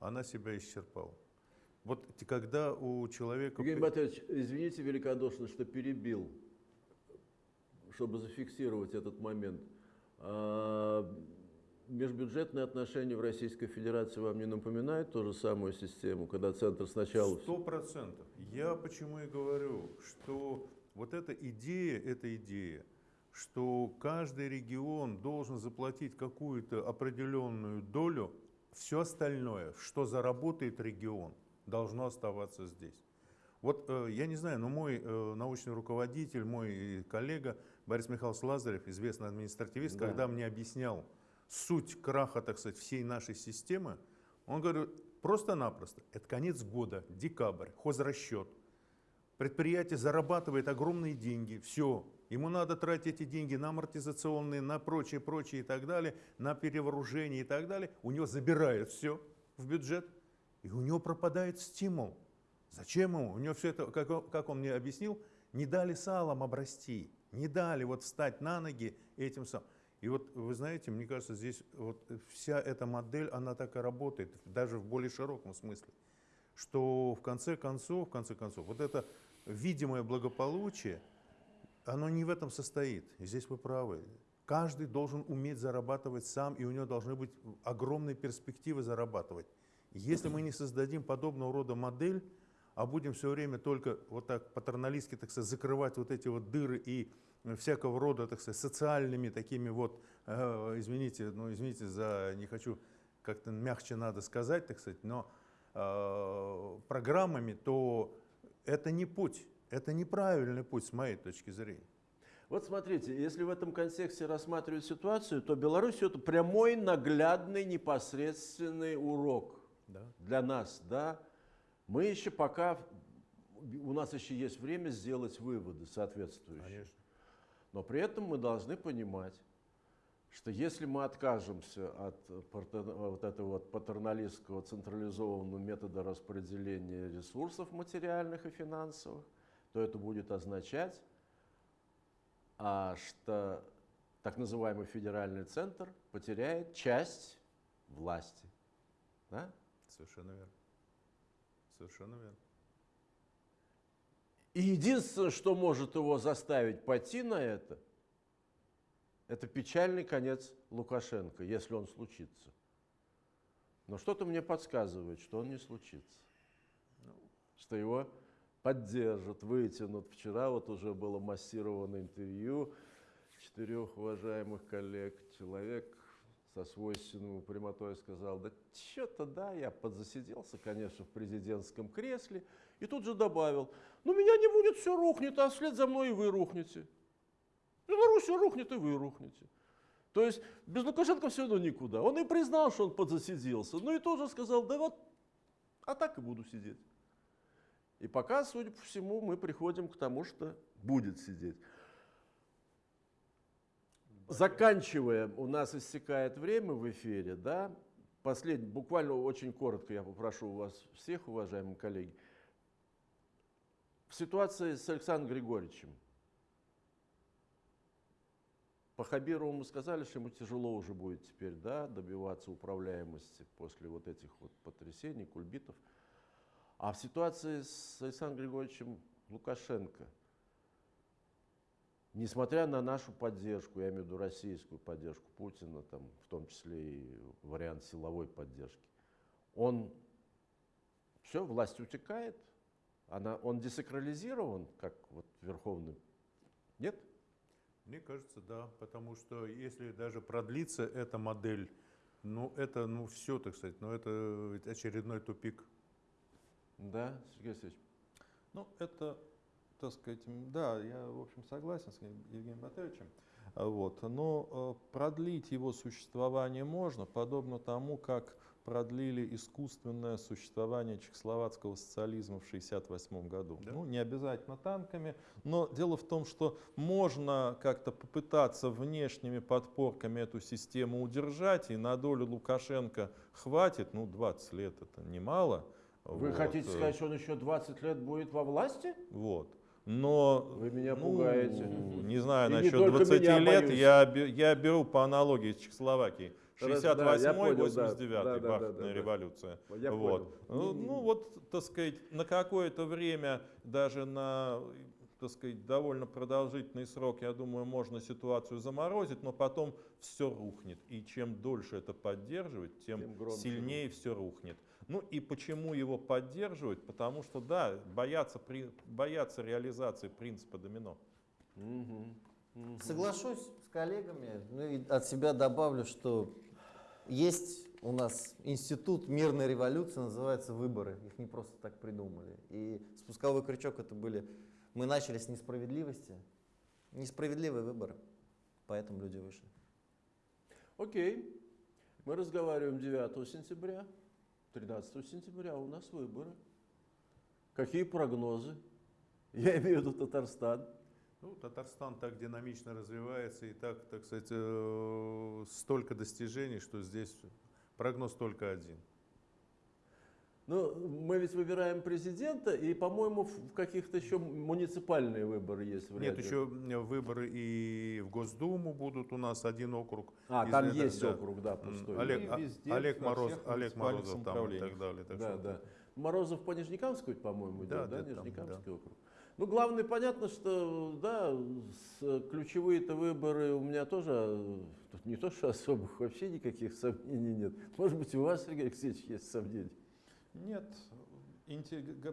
Speaker 3: она себя исчерпала. Вот когда у человека...
Speaker 1: Евгений Батырович, извините великодушно, что перебил, чтобы зафиксировать этот момент. Межбюджетные отношения в Российской Федерации вам не напоминают ту же самую систему, когда центр сначала...
Speaker 3: Сто процентов. Я почему и говорю, что вот эта идея, эта идея, что каждый регион должен заплатить какую-то определенную долю, все остальное, что заработает регион, должно оставаться здесь. Вот э, я не знаю, но мой э, научный руководитель, мой коллега Борис Михайлович Лазарев, известный административист,
Speaker 1: Да.
Speaker 3: когда мне объяснял суть краха, так сказать, всей нашей системы, он говорит, просто-напросто, это конец года, декабрь, хозрасчет. Предприятие зарабатывает огромные деньги, все, ему надо тратить эти деньги на амортизационные, на прочее, прочее и так далее, на перевооружение и так далее, у него забирают все в бюджет, и у него пропадает стимул. Зачем ему? У него все это, как как он мне объяснил, не дали салом обрасти, не дали вот встать на ноги этим самым. И вот вы знаете, мне кажется, здесь вот вся эта модель, она так и работает, даже в более широком смысле, что в конце концов, в конце концов, вот это видимое благополучие, оно не в этом состоит. И здесь вы правы. Каждый должен уметь зарабатывать сам, и у него должны быть огромные перспективы зарабатывать. Если мы не создадим подобного рода модель, а будем все время только вот так патерналистски, так сказать, закрывать вот эти вот дыры и всякого рода, так сказать, социальными такими вот, э, извините, ну извините за, не хочу, как-то мягче надо сказать, так сказать, но э, программами, то это не путь, это неправильный путь с моей точки зрения.
Speaker 1: Вот смотрите, если в этом контексте рассматривать ситуацию, то Беларусь это прямой, наглядный, непосредственный урок
Speaker 3: Да?
Speaker 1: для нас, да. Мы еще пока, у нас еще есть время сделать выводы соответствующие.
Speaker 3: Конечно.
Speaker 1: Но при этом мы должны понимать, что если мы откажемся от вот этого вот патерналистского централизованного метода распределения ресурсов материальных и финансовых, то это будет означать, а, что так называемый федеральный центр потеряет часть власти. Да?
Speaker 3: Совершенно верно. Совершенно верно.
Speaker 1: И единственное, что может его заставить пойти на это, это печальный конец Лукашенко, если он случится. Но что-то мне подсказывает, что он не случится. Что его поддержат, вытянут. Вчера вот уже было массированное интервью четырех уважаемых коллег. Человек со свойственной прямотой сказал, да что-то да, я подзасиделся, конечно, в президентском кресле. И тут же добавил, ну меня не будет, все рухнет, а вслед за мной и вы рухнете. Беларусь рухнет, и вы рухнете. То есть без Лукашенко все равно никуда. Он и признал, что он подзасиделся, но и тоже сказал, да вот, а так и буду сидеть. И пока, судя по всему, мы приходим к тому, что будет сидеть. Заканчивая, у нас истекает время в эфире, да? Последний, буквально очень коротко я попрошу у вас всех, уважаемые коллеги. В ситуации с Александром Григорьевичем, по Хабирову сказали, что ему тяжело уже будет теперь да, добиваться управляемости после вот этих вот потрясений, кульбитов. А в ситуации с Александром Григорьевичем Лукашенко, несмотря на нашу поддержку, я имею в виду российскую поддержку Путина, там, в том числе и вариант силовой поддержки, он все, власть утекает, она, он десакрализирован, как вот верховный. Нет?
Speaker 3: Мне кажется, да, потому что если даже продлится эта модель, ну это, ну все, так сказать, ну это ведь очередной тупик.
Speaker 1: Да, Сергей Алексеевич?
Speaker 2: Ну, это, так сказать, да, я, в общем, согласен с Евгением Батаевичем. А, Вот. Но э, продлить его существование можно, подобно тому, как продлили искусственное существование чехословацкого социализма в 1968 году.
Speaker 3: Да.
Speaker 2: Ну, не обязательно танками, но дело в том, что можно как-то попытаться внешними подпорками эту систему удержать, и на долю Лукашенко хватит, ну, 20 лет это немало.
Speaker 1: Вы
Speaker 2: Вот,
Speaker 1: хотите
Speaker 2: э,
Speaker 1: сказать, что он еще 20 лет будет во власти?
Speaker 2: вот. Но
Speaker 1: Вы меня
Speaker 2: ну,
Speaker 1: пугаете.
Speaker 2: Не знаю,
Speaker 1: И
Speaker 2: насчет
Speaker 1: только
Speaker 2: 20
Speaker 1: меня,
Speaker 2: лет
Speaker 1: боюсь.
Speaker 2: я, я беру по аналогии с Чехословакией.
Speaker 1: Хорошо, да, я
Speaker 2: 68-й,
Speaker 1: понял, да.
Speaker 2: 89-й,
Speaker 1: Да, да, да,
Speaker 2: бархатная
Speaker 1: да, да.
Speaker 2: революция.
Speaker 1: Я
Speaker 2: вот. Ну, ну вот, так сказать, на какое-то время, даже на так сказать, довольно продолжительный срок, я думаю, можно ситуацию заморозить, но потом все рухнет. И чем дольше это поддерживать, тем,
Speaker 1: Тем громче
Speaker 2: сильнее все рухнет. Ну и почему его поддерживать? Потому что, да, боятся, при, боятся реализации принципа домино.
Speaker 4: Соглашусь с коллегами, ну и от себя добавлю, что есть у нас институт мирной революции, называется выборы. Их не просто так придумали. И спусковой крючок это были... Мы начали с несправедливости. Несправедливые выборы. Поэтому люди вышли.
Speaker 1: Окей. Мы разговариваем 9 сентября. 13 сентября у нас выборы. Какие прогнозы? Я имею в виду Татарстан.
Speaker 3: Ну, Татарстан так динамично развивается и так, так сказать, э, столько достижений, что здесь прогноз только один.
Speaker 1: Ну, мы ведь выбираем президента, и, по-моему, в каких-то еще муниципальные выборы есть в
Speaker 3: Нет,
Speaker 1: ряде.
Speaker 3: еще выборы и в Госдуму будут у нас один округ.
Speaker 1: А,
Speaker 3: из
Speaker 1: там
Speaker 3: этого,
Speaker 1: есть
Speaker 3: да.
Speaker 1: округ, да, пустой.
Speaker 3: Олег,
Speaker 2: И
Speaker 3: а-
Speaker 2: везде,
Speaker 3: Олег, Мороз, Олег Морозов там и так далее. так
Speaker 1: Да,
Speaker 3: что
Speaker 1: да. Морозов по Нижнекамску, по-моему,
Speaker 3: Да,
Speaker 1: идет, да,
Speaker 3: да, там,
Speaker 1: Нижнекамский округ. Ну, главное, понятно, что, да, ключевые-то выборы у меня тоже, э, тут не то, что особых, вообще никаких сомнений нет. Может быть, у вас, Сергей Алексеевич, есть сомнения?
Speaker 2: Нет,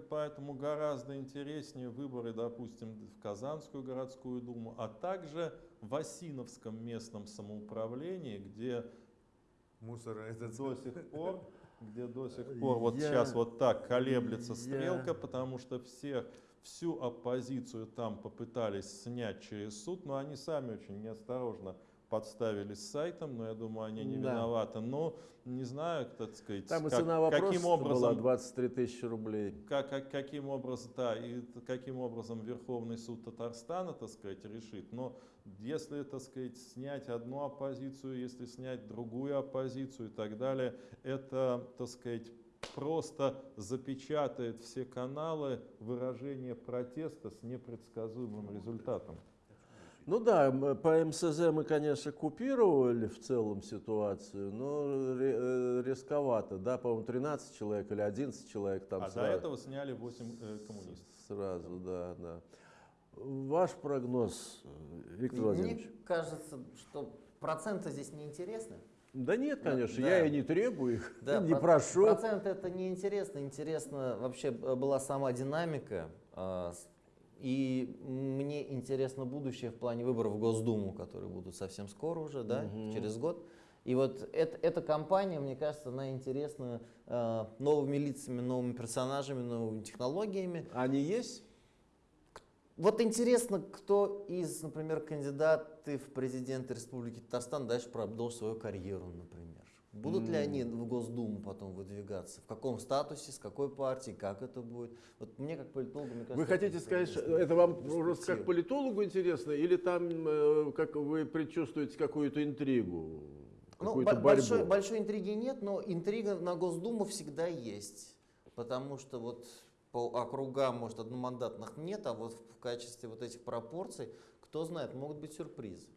Speaker 2: поэтому гораздо интереснее выборы, допустим, в Казанскую городскую думу, а также в Осиновском местном самоуправлении, где
Speaker 3: Мусора этот
Speaker 2: до сих пор, где до сих пор вот
Speaker 1: Я-
Speaker 2: сейчас вот так колеблется
Speaker 1: я-
Speaker 2: стрелка, потому что все, всю оппозицию там попытались снять через суд, но они сами очень неосторожно подставились с сайтом, но я думаю, они не
Speaker 1: Да.
Speaker 2: виноваты. Но не знаю, так сказать,
Speaker 1: Там и
Speaker 2: как-
Speaker 1: цена вопроса
Speaker 2: каким
Speaker 1: была
Speaker 2: образом
Speaker 1: 23 тысячи рублей.
Speaker 2: как, как- каким образом, да, и каким образом Верховный суд Татарстана, так сказать, решит. Но если, так сказать, снять одну оппозицию, если снять другую оппозицию и так далее, это, так сказать, просто запечатает все каналы выражения протеста с непредсказуемым результатом.
Speaker 1: Ну да, по МСЗ мы, конечно, купировали в целом ситуацию, но э, рисковато, да, по-моему, 13 человек или 11 человек там
Speaker 2: а до
Speaker 1: сразу.
Speaker 2: этого сняли 8 э, коммунистов.
Speaker 1: Сразу, да, да. Ваш прогноз, э, Виктор
Speaker 4: Мне
Speaker 1: Владимирович?
Speaker 4: кажется, что проценты здесь неинтересны.
Speaker 1: Да нет, конечно,
Speaker 4: да.
Speaker 1: я и не требую их,
Speaker 4: Да, [laughs]
Speaker 1: не
Speaker 4: про-
Speaker 1: прошу.
Speaker 4: Процент это не интересно. Интересно вообще была сама динамика. а, И мне интересно будущее в плане выборов в Госдуму, которые будут совсем скоро уже, да,
Speaker 1: Мгм.
Speaker 4: через год. И вот эт- эта кампания, мне кажется, она интересна э, новыми лицами, новыми персонажами, новыми технологиями.
Speaker 1: Они есть?
Speaker 4: Вот интересно, кто из, например, кандидаты в президенты Республики Татарстан дальше продолжит свою карьеру, например. Будут ли
Speaker 1: М.
Speaker 4: они в Госдуму потом выдвигаться? В каком статусе, с какой партии, как это будет? Вот мне как политологу, мне кажется...
Speaker 1: Вы хотите
Speaker 4: это
Speaker 1: сказать, что
Speaker 4: интересно.
Speaker 1: это вам просто как политологу интересно, или там э, как вы предчувствуете какую-то интригу,
Speaker 4: Ну, бо-
Speaker 1: борьбу?
Speaker 4: большой, большой интриги нет, но интрига на Госдуму всегда есть. Потому что вот по округам, может, одномандатных нет, а вот в качестве вот этих пропорций, кто знает, могут быть сюрпризы.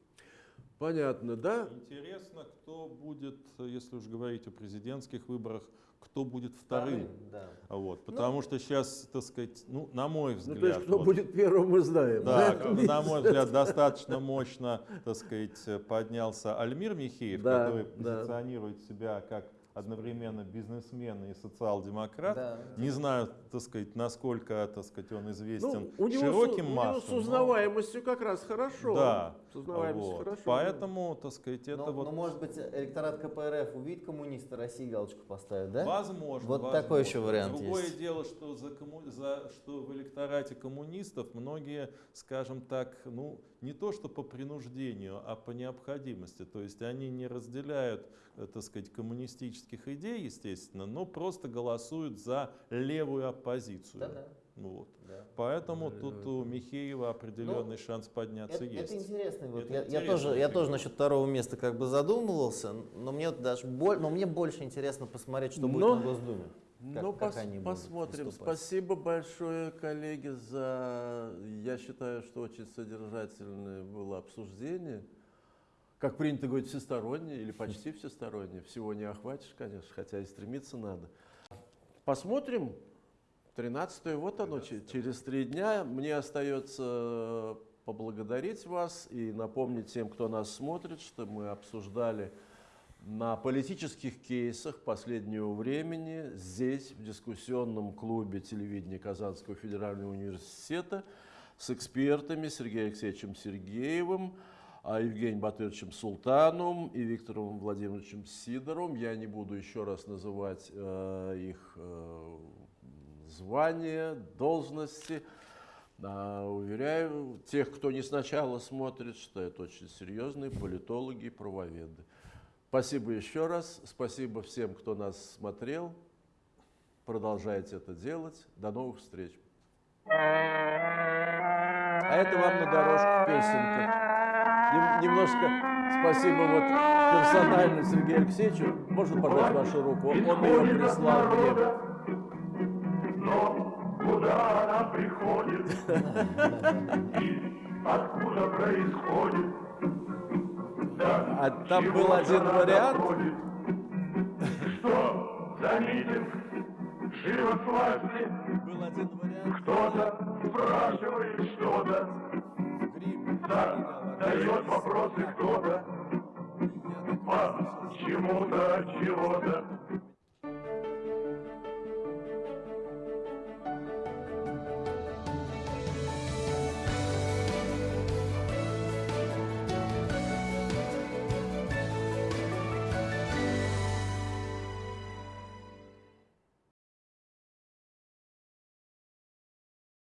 Speaker 1: Понятно, да?
Speaker 2: Интересно, кто будет, если уж говорить о президентских выборах, кто будет вторым.
Speaker 4: Да.
Speaker 2: Вот, потому что сейчас, так сказать, ну, на мой
Speaker 1: Ну,
Speaker 2: взгляд,
Speaker 1: то есть, кто
Speaker 2: вот,
Speaker 1: будет первым, мы знаем.
Speaker 2: да,
Speaker 1: да?
Speaker 2: на мой взгляд, достаточно мощно, так сказать, поднялся Альмир Михеев,
Speaker 1: Да,
Speaker 2: который
Speaker 1: да.
Speaker 2: позиционирует себя как одновременно бизнесмен и социал-демократ.
Speaker 4: Да.
Speaker 2: Не знаю, так сказать, насколько, так сказать, он известен
Speaker 1: Ну, у него,
Speaker 2: широким
Speaker 1: с, у
Speaker 2: массам.
Speaker 1: него с
Speaker 2: но-
Speaker 1: узнаваемостью как раз хорошо.
Speaker 2: Да,
Speaker 1: С узнаваемостью
Speaker 2: вот.
Speaker 1: хорошо.
Speaker 2: Поэтому, так сказать, это
Speaker 4: но,
Speaker 2: вот
Speaker 4: но, может быть, электорат КПРФ увидит коммуниста, России галочку поставит, да?
Speaker 2: Возможно.
Speaker 4: Вот
Speaker 2: возможно.
Speaker 4: такой еще вариант
Speaker 2: Другое
Speaker 4: есть.
Speaker 2: дело, что, за комму- за- что в электорате коммунистов многие, скажем так, ну, не то что по принуждению, а по необходимости. То есть они не разделяют, э, так сказать, коммунистических идей, естественно, но просто голосуют за левую оппозицию.
Speaker 4: Да-да.
Speaker 2: Ну Вот.
Speaker 4: да.
Speaker 2: Поэтому
Speaker 1: Да,
Speaker 2: тут
Speaker 1: да,
Speaker 2: у Михеева определенный шанс подняться
Speaker 4: Ну, Это,
Speaker 2: есть.
Speaker 4: это интересно. Вот
Speaker 2: Это
Speaker 4: я, я
Speaker 2: интересная
Speaker 4: тоже, я тоже насчет второго места как бы задумывался, но мне вот даже боль, но мне больше интересно посмотреть, что будет
Speaker 1: Но-
Speaker 4: на Госдуме. Как-
Speaker 1: ну, пос-
Speaker 4: они будут
Speaker 1: посмотрим.
Speaker 4: выступать.
Speaker 1: Спасибо большое, коллеги, за, я считаю, что очень содержательное было обсуждение. Как принято говорить, всестороннее или почти всестороннее. Всего не охватишь, конечно, хотя и стремиться надо. Посмотрим. 13 вот оно, че- через три дня. Мне остается поблагодарить вас и напомнить тем, кто нас смотрит, что мы обсуждали на политических кейсах последнего времени здесь, в дискуссионном клубе телевидения Казанского федерального университета с экспертами Сергеем Алексеевичем Сергеевым, а, Евгением Батыровичем Султановым и Виктором Владимировичем Сидоровым. Я не буду еще раз называть э, их э, звания, должности. А, уверяю тех, кто не сначала смотрит, что это очень серьезные политологи и правоведы. Спасибо еще раз. Спасибо всем, кто нас смотрел. Продолжайте это делать. До новых встреч. А это вам на дорожку песенка. Нем- немножко спасибо вот персонально Сергею Алексеевичу. Можно пожать вашу руку? Он ее прислал мне.
Speaker 5: Откуда происходит? Да,
Speaker 1: А там был один вариант.
Speaker 5: доходит? Что за митинг? Живо с власти,
Speaker 1: Был один вариант.
Speaker 5: кто-то спрашивает что-то, да, дает вопросы кто-то, по чему-то, от чего-то.